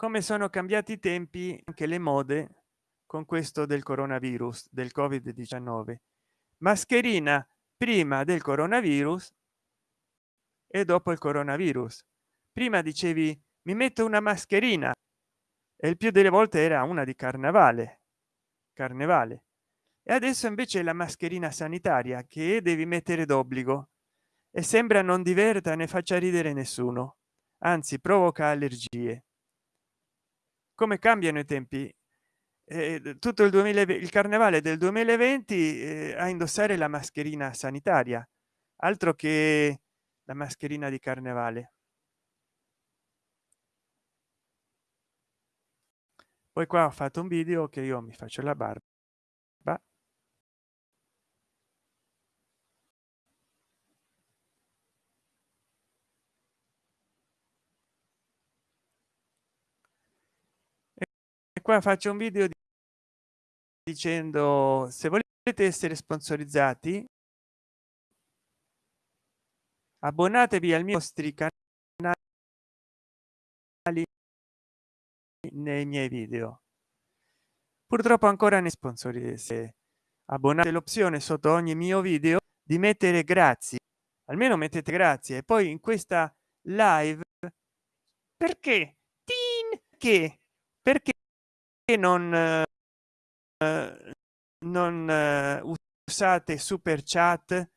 come sono cambiati i tempi anche le mode con questo del coronavirus del covid 19 mascherina prima del coronavirus e dopo il coronavirus. Prima dicevi mi metto una mascherina. E il più delle volte era una di carnevale carnevale. E adesso invece la mascherina sanitaria che devi mettere d'obbligo. E sembra non diverta ne faccia ridere nessuno. Anzi provoca allergie come cambiano i tempi? Eh, tutto il 2020 il carnevale del 2020 eh, a indossare la mascherina sanitaria. Altro che la mascherina di carnevale. Poi qua ho fatto un video che io mi faccio la barba e qua faccio un video dicendo se volete essere sponsorizzati abbonatevi al mio nostri canali nei miei video. Purtroppo ancora ne sponsori se abbonate l'opzione sotto ogni mio video di mettere grazie almeno mettete grazie e poi in questa live perché? Che? Perché non eh, non eh, usate super chat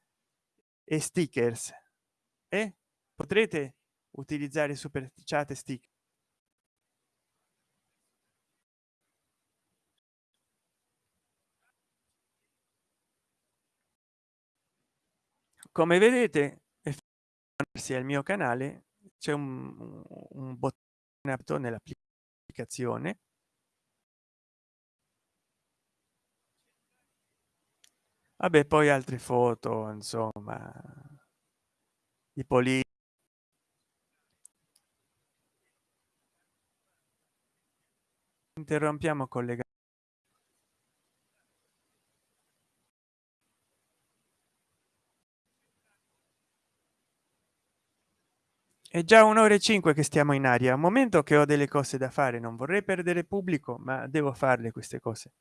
e stickers. E potrete utilizzare super chat e stick come vedete sia il mio canale c'è un, un bottone nell'applicazione vabbè poi altre foto insomma. Di poli interrompiamo collega è già un'ora e cinque che stiamo in aria. Un momento che ho delle cose da fare. Non vorrei perdere pubblico ma devo farle queste cose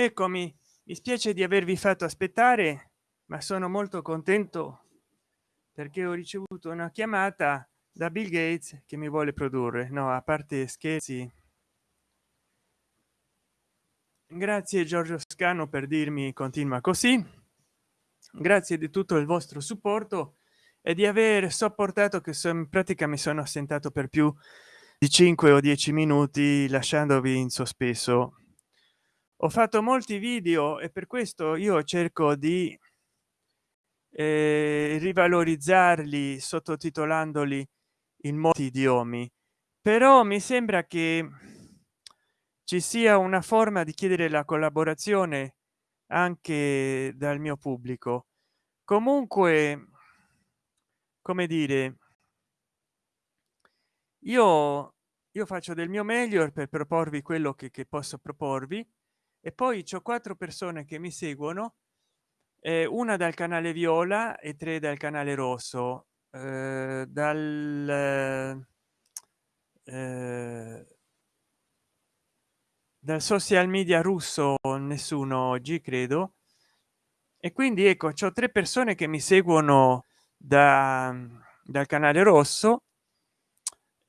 eccomi. Mi spiace di avervi fatto aspettare ma sono molto contento perché ho ricevuto una chiamata da bill gates che mi vuole produrre. No a parte scherzi. Grazie giorgio scano per dirmi continua così. Grazie di tutto il vostro supporto e di aver sopportato che sono in pratica mi sono assentato per più di 5 o 10 minuti lasciandovi in sospeso ho fatto molti video e per questo io cerco di eh, rivalorizzarli sottotitolandoli in molti idiomi. Però mi sembra che ci sia una forma di chiedere la collaborazione anche dal mio pubblico. Comunque come dire io io faccio del mio meglio per proporvi quello che, che posso proporvi e poi c'ho quattro persone che mi seguono eh, una dal canale viola e tre dal canale rosso eh, dal eh, dal social media russo nessuno oggi credo. E quindi ecco c'ho tre persone che mi seguono da dal canale rosso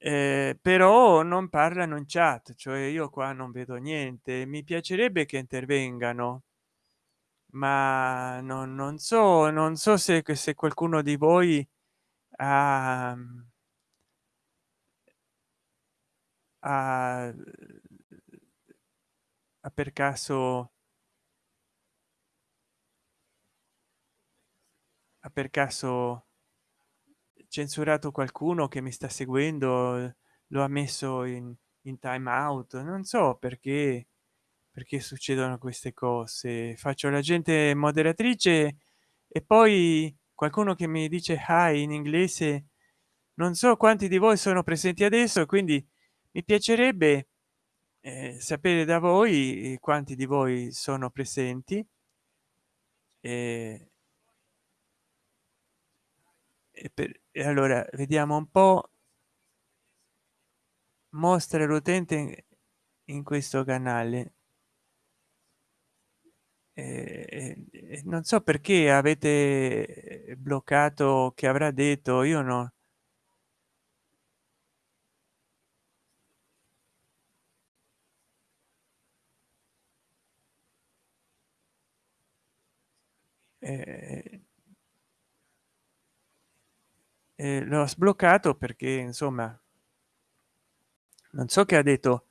eh, però non parlano in chat cioè io qua non vedo niente. Mi piacerebbe che intervengano ma non, non so non so se, se qualcuno di voi ha, ha, ha per caso ha per caso censurato qualcuno che mi sta seguendo lo ha messo in, in time out non so perché perché succedono queste cose. Faccio la gente moderatrice e poi qualcuno che mi dice hi in inglese non so quanti di voi sono presenti adesso quindi mi piacerebbe eh, sapere da voi quanti di voi sono presenti. E, e, per, e allora vediamo un po. Mostra l'utente in questo canale. Eh, non so perché avete bloccato che avrà detto io no. Eh, eh, l'ho sbloccato perché insomma non so che ha detto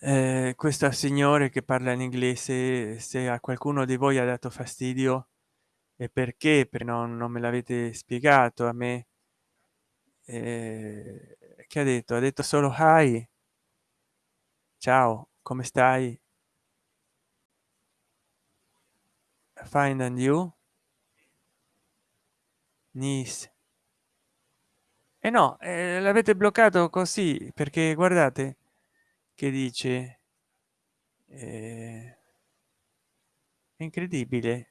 eh, questa signore che parla in inglese se a qualcuno di voi ha dato fastidio e perché per non, non me l'avete spiegato a me. Eh, che ha detto? Ha detto solo hi ciao come stai? Find and you? Nice e eh no eh, l'avete bloccato così perché guardate che dice eh, incredibile.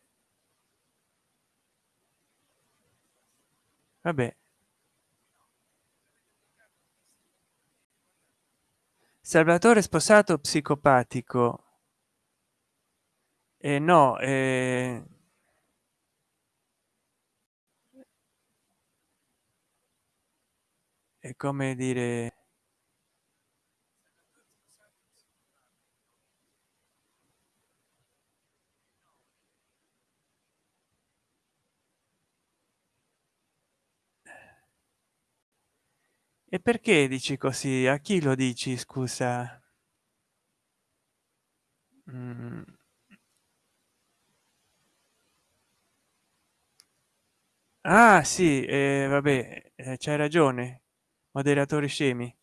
Vabbè. Salvatore sposato psicopatico. Eh, no eh, è come dire e perché dici così? A chi lo dici scusa? Mm. ah sì eh, vabbè eh, c'hai ragione moderatori scemi.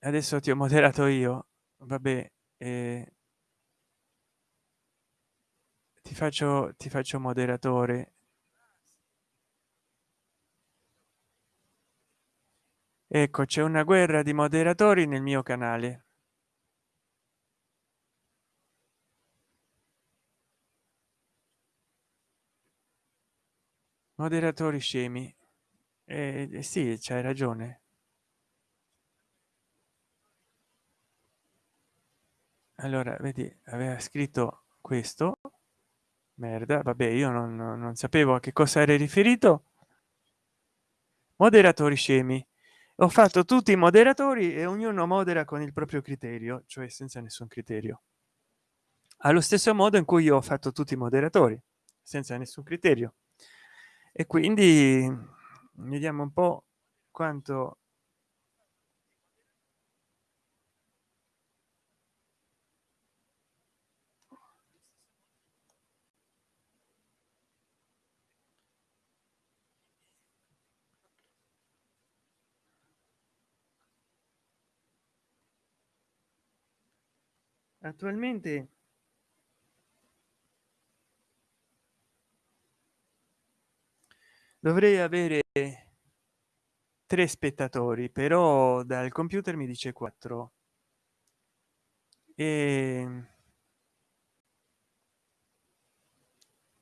Adesso ti ho moderato io. Vabbè eh, ti faccio ti faccio moderatore. Ecco c'è una guerra di moderatori nel mio canale. Moderatori scemi eh, sì c'hai ragione. Allora vedi aveva scritto questo. Merda vabbè io non, non sapevo a che cosa era riferito. Moderatori scemi. Ho fatto tutti i moderatori e ognuno modera con il proprio criterio cioè senza nessun criterio. Allo stesso modo in cui io ho fatto tutti i moderatori senza nessun criterio. E quindi vediamo un po quanto attualmente dovrei avere tre spettatori però dal computer mi dice 4 e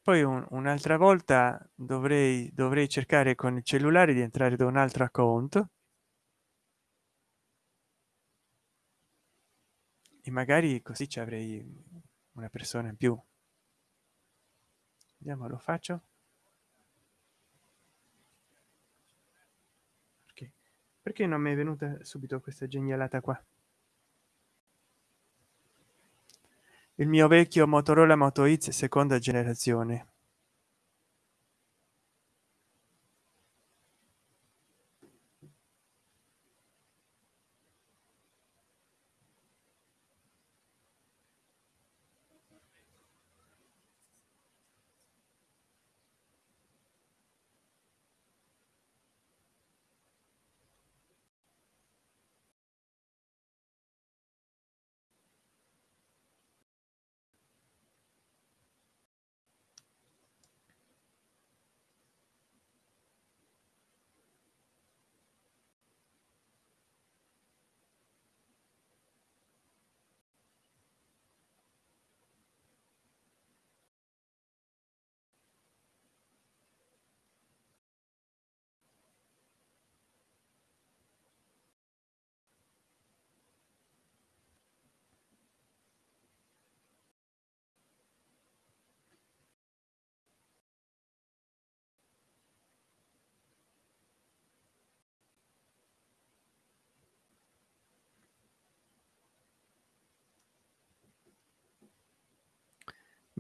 poi un, un'altra volta dovrei dovrei cercare con il cellulare di entrare da un altro account. E magari così ci avrei una persona in più. Vediamo lo faccio perché non mi è venuta subito questa genialata qua? Il mio vecchio motorola moto x seconda generazione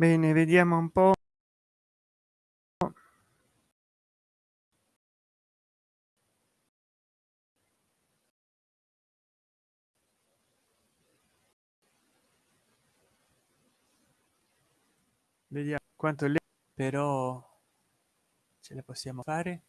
bene vediamo un po. Vediamo quanto le però ce la possiamo fare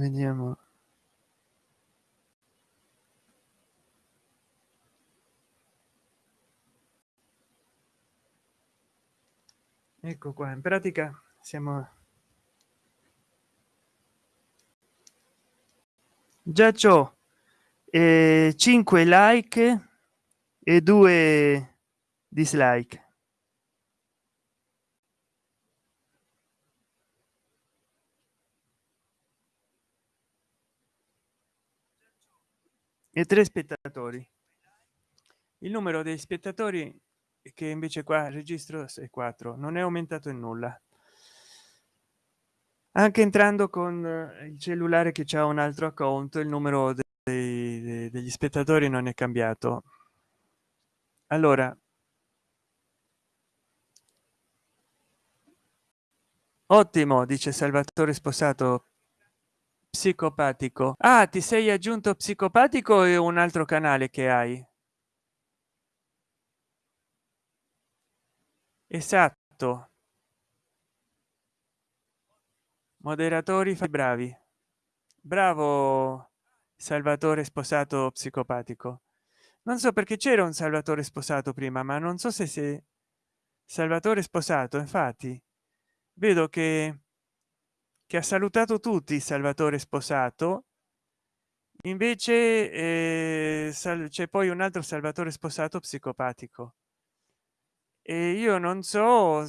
vediamo. Ecco qua in pratica siamo già ciò eh, 5 like e 2 dislike e tre spettatori. Il numero dei spettatori che invece qua registro è 4 non è aumentato in nulla. Anche entrando con eh, il cellulare che c'è un altro account il numero dei, degli spettatori non è cambiato. Allora ottimo dice salvatore sposato psicopatico. Ah ti sei aggiunto psicopatico e un altro canale che hai. Esatto. Moderatori bravi. Bravo salvatore sposato psicopatico. Non so perché c'era un salvatore sposato prima ma non so se se salvatore sposato infatti vedo che che ha salutato tutti salvatore sposato. Invece eh, c'è poi un altro salvatore sposato psicopatico. E io non so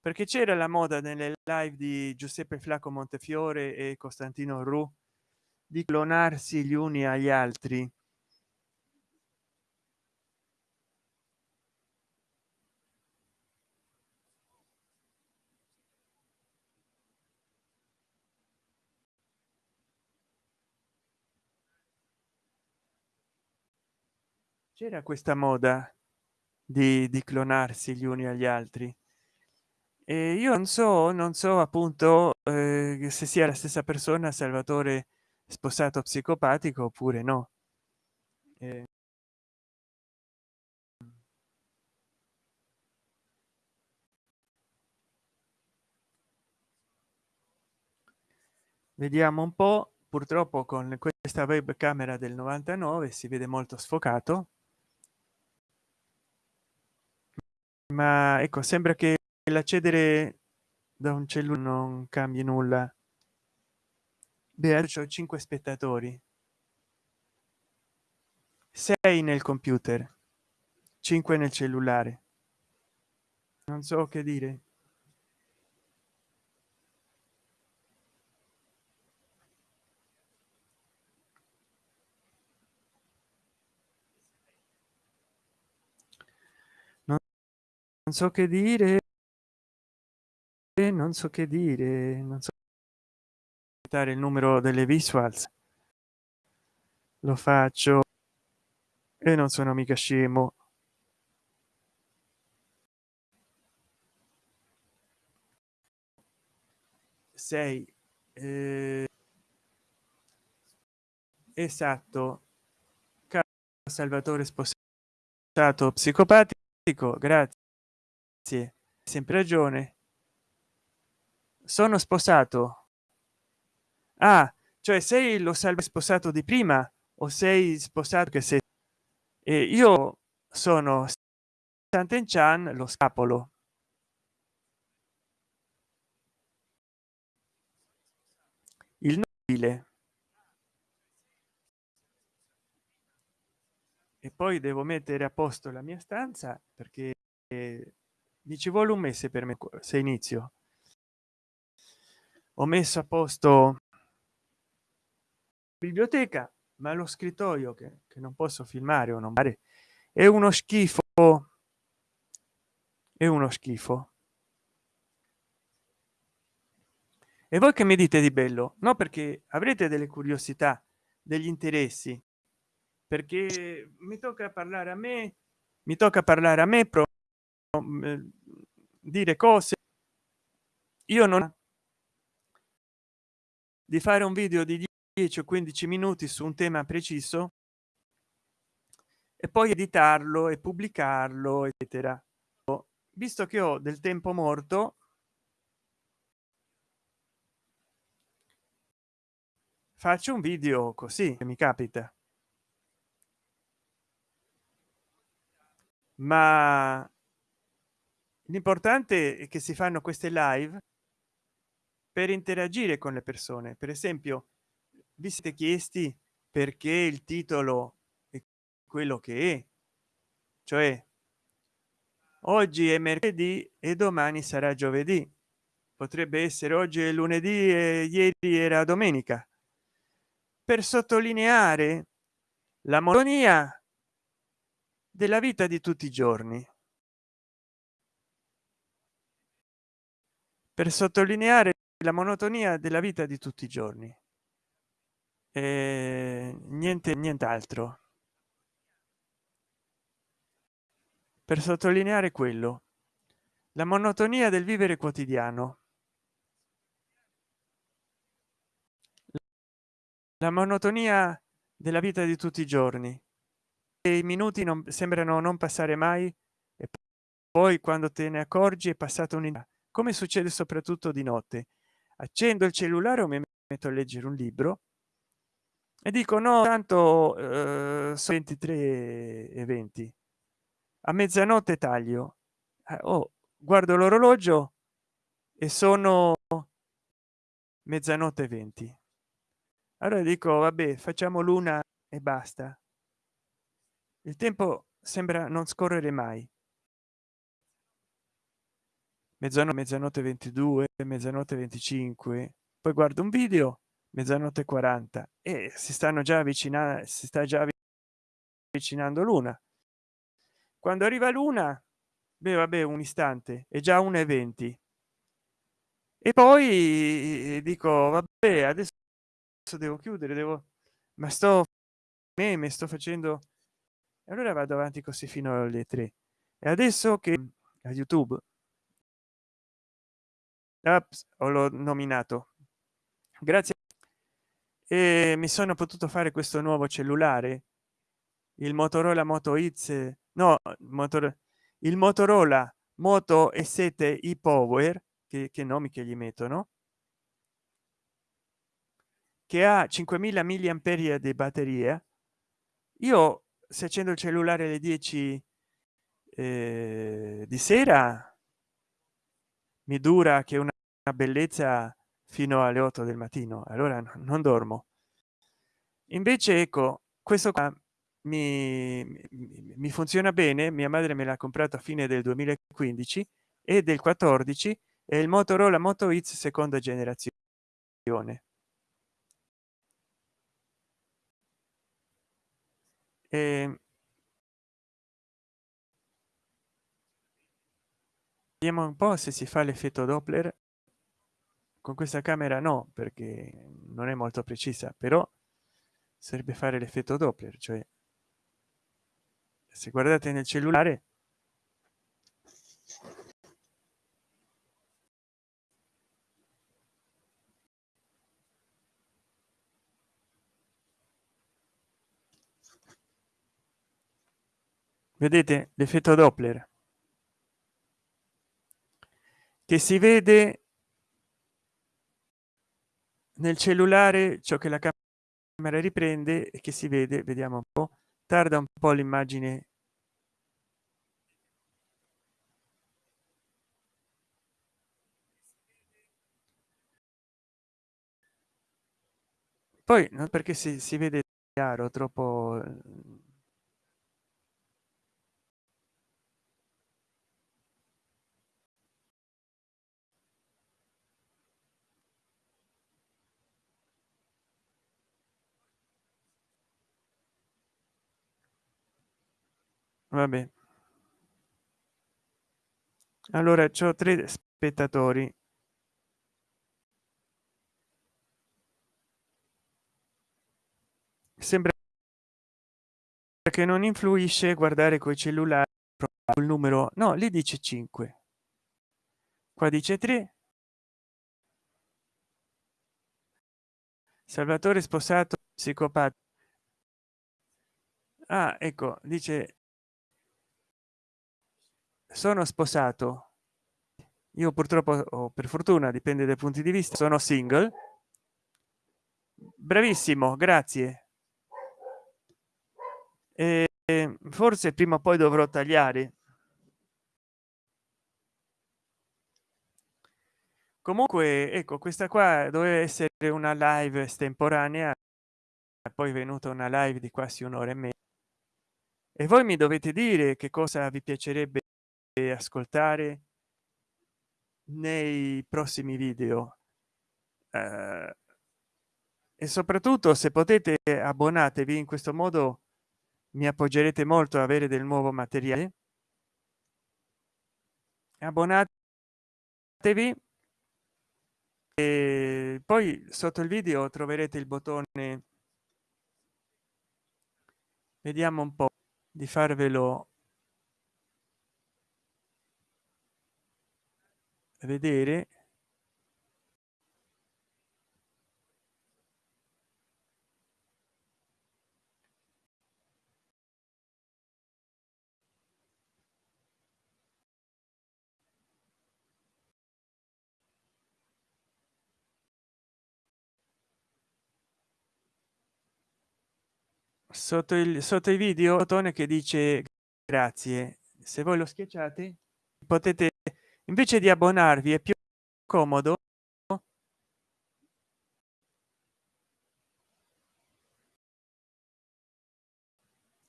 perché c'era la moda nelle live di giuseppe flacco montefiore e costantino ru di clonarsi gli uni agli altri c'era questa moda di, di clonarsi gli uni agli altri. E io non so non so appunto eh, se sia la stessa persona salvatore sposato psicopatico oppure no. Eh, vediamo un po purtroppo con questa webcamera del 99 si vede molto sfocato ma ecco sembra che l'accedere da un cellulare non cambi nulla. Beh, ho 5 spettatori. 6 nel computer 5 nel cellulare. Non so che dire non so che dire non so che dire non so il numero delle visuals. Lo faccio e non sono mica scemo. Sei eh, esatto. Salvatore sposato psicopatico grazie sempre ragione. Sono sposato. Ah cioè sei lo salve sposato di prima o sei sposato che sei e io sono Santen Chan lo scapolo. Il nobile. E poi devo mettere a posto la mia stanza perché mi ci vuole un mese per me se inizio. Ho messo a posto biblioteca ma lo scrittoio che, che non posso filmare o non fare è uno schifo. È uno schifo. E voi che mi dite di bello? No perché avrete delle curiosità degli interessi perché mi tocca parlare a me mi tocca parlare a me pro mm, dire cose. Io non di fare un video di 10 o 15 minuti su un tema preciso e poi editarlo e pubblicarlo eccetera. Visto che ho del tempo morto faccio un video così mi capita. Ma l'importante è che si fanno queste live per interagire con le persone. Per esempio vi siete chiesti perché il titolo è quello che è? Cioè oggi è mercoledì e domani sarà giovedì. Potrebbe essere oggi è lunedì e ieri era domenica. Per sottolineare la monotonia della vita di tutti i giorni per sottolineare la monotonia della vita di tutti i giorni. E niente nient'altro. Per sottolineare quello la monotonia del vivere quotidiano. La monotonia della vita di tutti i giorni. E i minuti non sembrano non passare mai e poi quando te ne accorgi è passato un'idea come succede soprattutto di notte. Accendo il cellulare o mi metto a leggere un libro e dico no tanto eh, 23 e 20 a mezzanotte taglio. Eh, oh, guardo l'orologio e sono mezzanotte 20 allora dico vabbè facciamo l'una e basta. Il tempo sembra non scorrere mai mezzanotte mezzanotte 22 mezzanotte 25 poi guardo un video mezzanotte 40 e si stanno già avvicinando si sta già avvicinando l'una. Quando arriva l'una beh vabbè un istante è già un eventi e poi dico vabbè adesso devo chiudere devo ma sto me me sto facendo allora vado avanti così fino alle tre. E adesso che a youtube Ho l'ho nominato. Grazie. E mi sono potuto fare questo nuovo cellulare? Il motorola moto x no motor il motorola moto e 7 i power che, che nomi che gli mettono che ha 5000 milliamperi di batteria. Io se accendo il cellulare alle 10 eh, di sera mi dura che una bellezza fino alle 8 del mattino allora non dormo. Invece ecco questo qua mi, mi funziona bene mia madre me l'ha comprato a fine del 2015 e del 14 è il motorola moto x seconda generazione. E vediamo un po se si fa l'effetto doppler. Con questa camera no perché non è molto precisa però serve fare l'effetto doppler cioè se guardate nel cellulare vedete l'effetto doppler che si vede nel cellulare ciò che la camera riprende e che si vede vediamo un po tarda un po l'immagine. Poi non perché si, si vede chiaro troppo vabbè allora c'ho tre spettatori. Sembra che non influisce guardare coi cellulari il numero no lì dice 5 qua dice 3 salvatore sposato psicopatico ah ecco dice sono sposato. Io purtroppo o per fortuna dipende dai punti di vista sono single. Bravissimo grazie. E forse prima o poi dovrò tagliare. Comunque ecco questa qua doveva essere una live estemporanea poi è venuta una live di quasi un'ora e mezza e voi mi dovete dire che cosa vi piacerebbe ascoltare nei prossimi video. Eh, e soprattutto se potete abbonatevi. In questo modo mi appoggerete molto a avere del nuovo materiale. Abbonatevi. E poi sotto il video troverete il bottone. Vediamo un po di farvelo vedere. Sotto il sotto i video tone che dice grazie. Se voi lo schiacciate potete invece di abbonarvi è più comodo?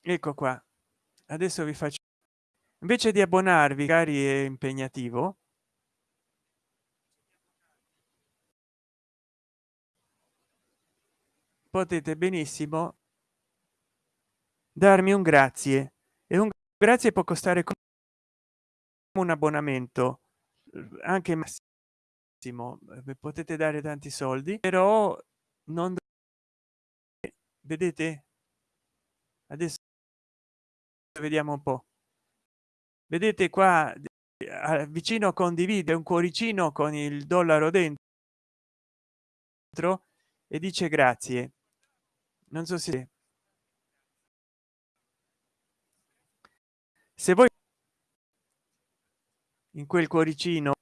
Ecco qua. Adesso vi faccio invece di abbonarvi cari è impegnativo? Potete benissimo darmi un grazie. E un grazie può costare un abbonamento anche massimo potete dare tanti soldi però non vedete? Adesso vediamo un po. Vedete qua vicino condivide un cuoricino con il dollaro dentro e dice grazie. Non so se se voi in quel cuoricino.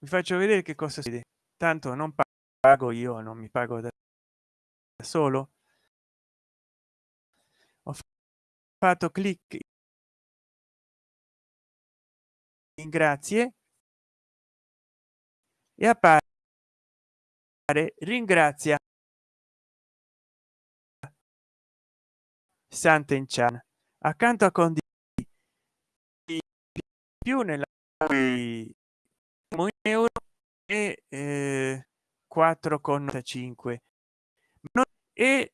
Vi faccio vedere che cosa si tanto non pago io non mi pago da solo. Ho fatto clic in grazie e appare ringrazia Sant'Enchan. Accanto a condividi più nella euro e eh, 4,5 e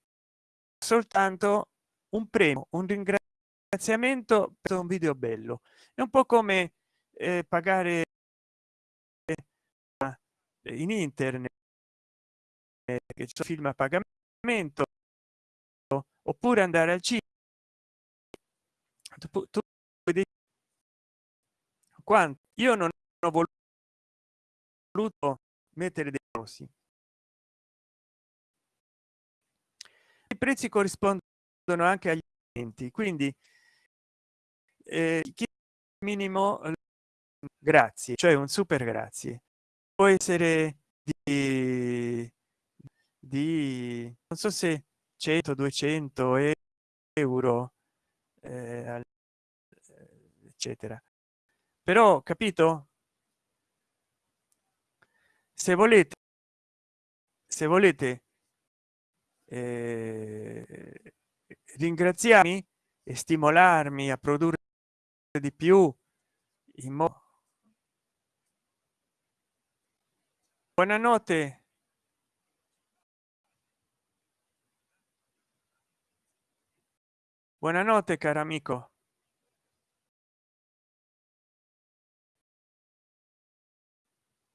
soltanto un premio un ringraziamento per un video bello. È un po come eh, pagare in internet che c'è film a pagamento oppure andare al cinema tu, tu vedi quanto? Io non ho voluto mettere dei rossi i prezzi corrispondono anche agli enti quindi eh, minimo grazie cioè un super grazie. Può essere di, di non so se 100 200 euro eh, eccetera però capito? Se volete se volete eh, ringraziarmi e stimolarmi a produrre di più in modo buonanotte. Buonanotte caro amico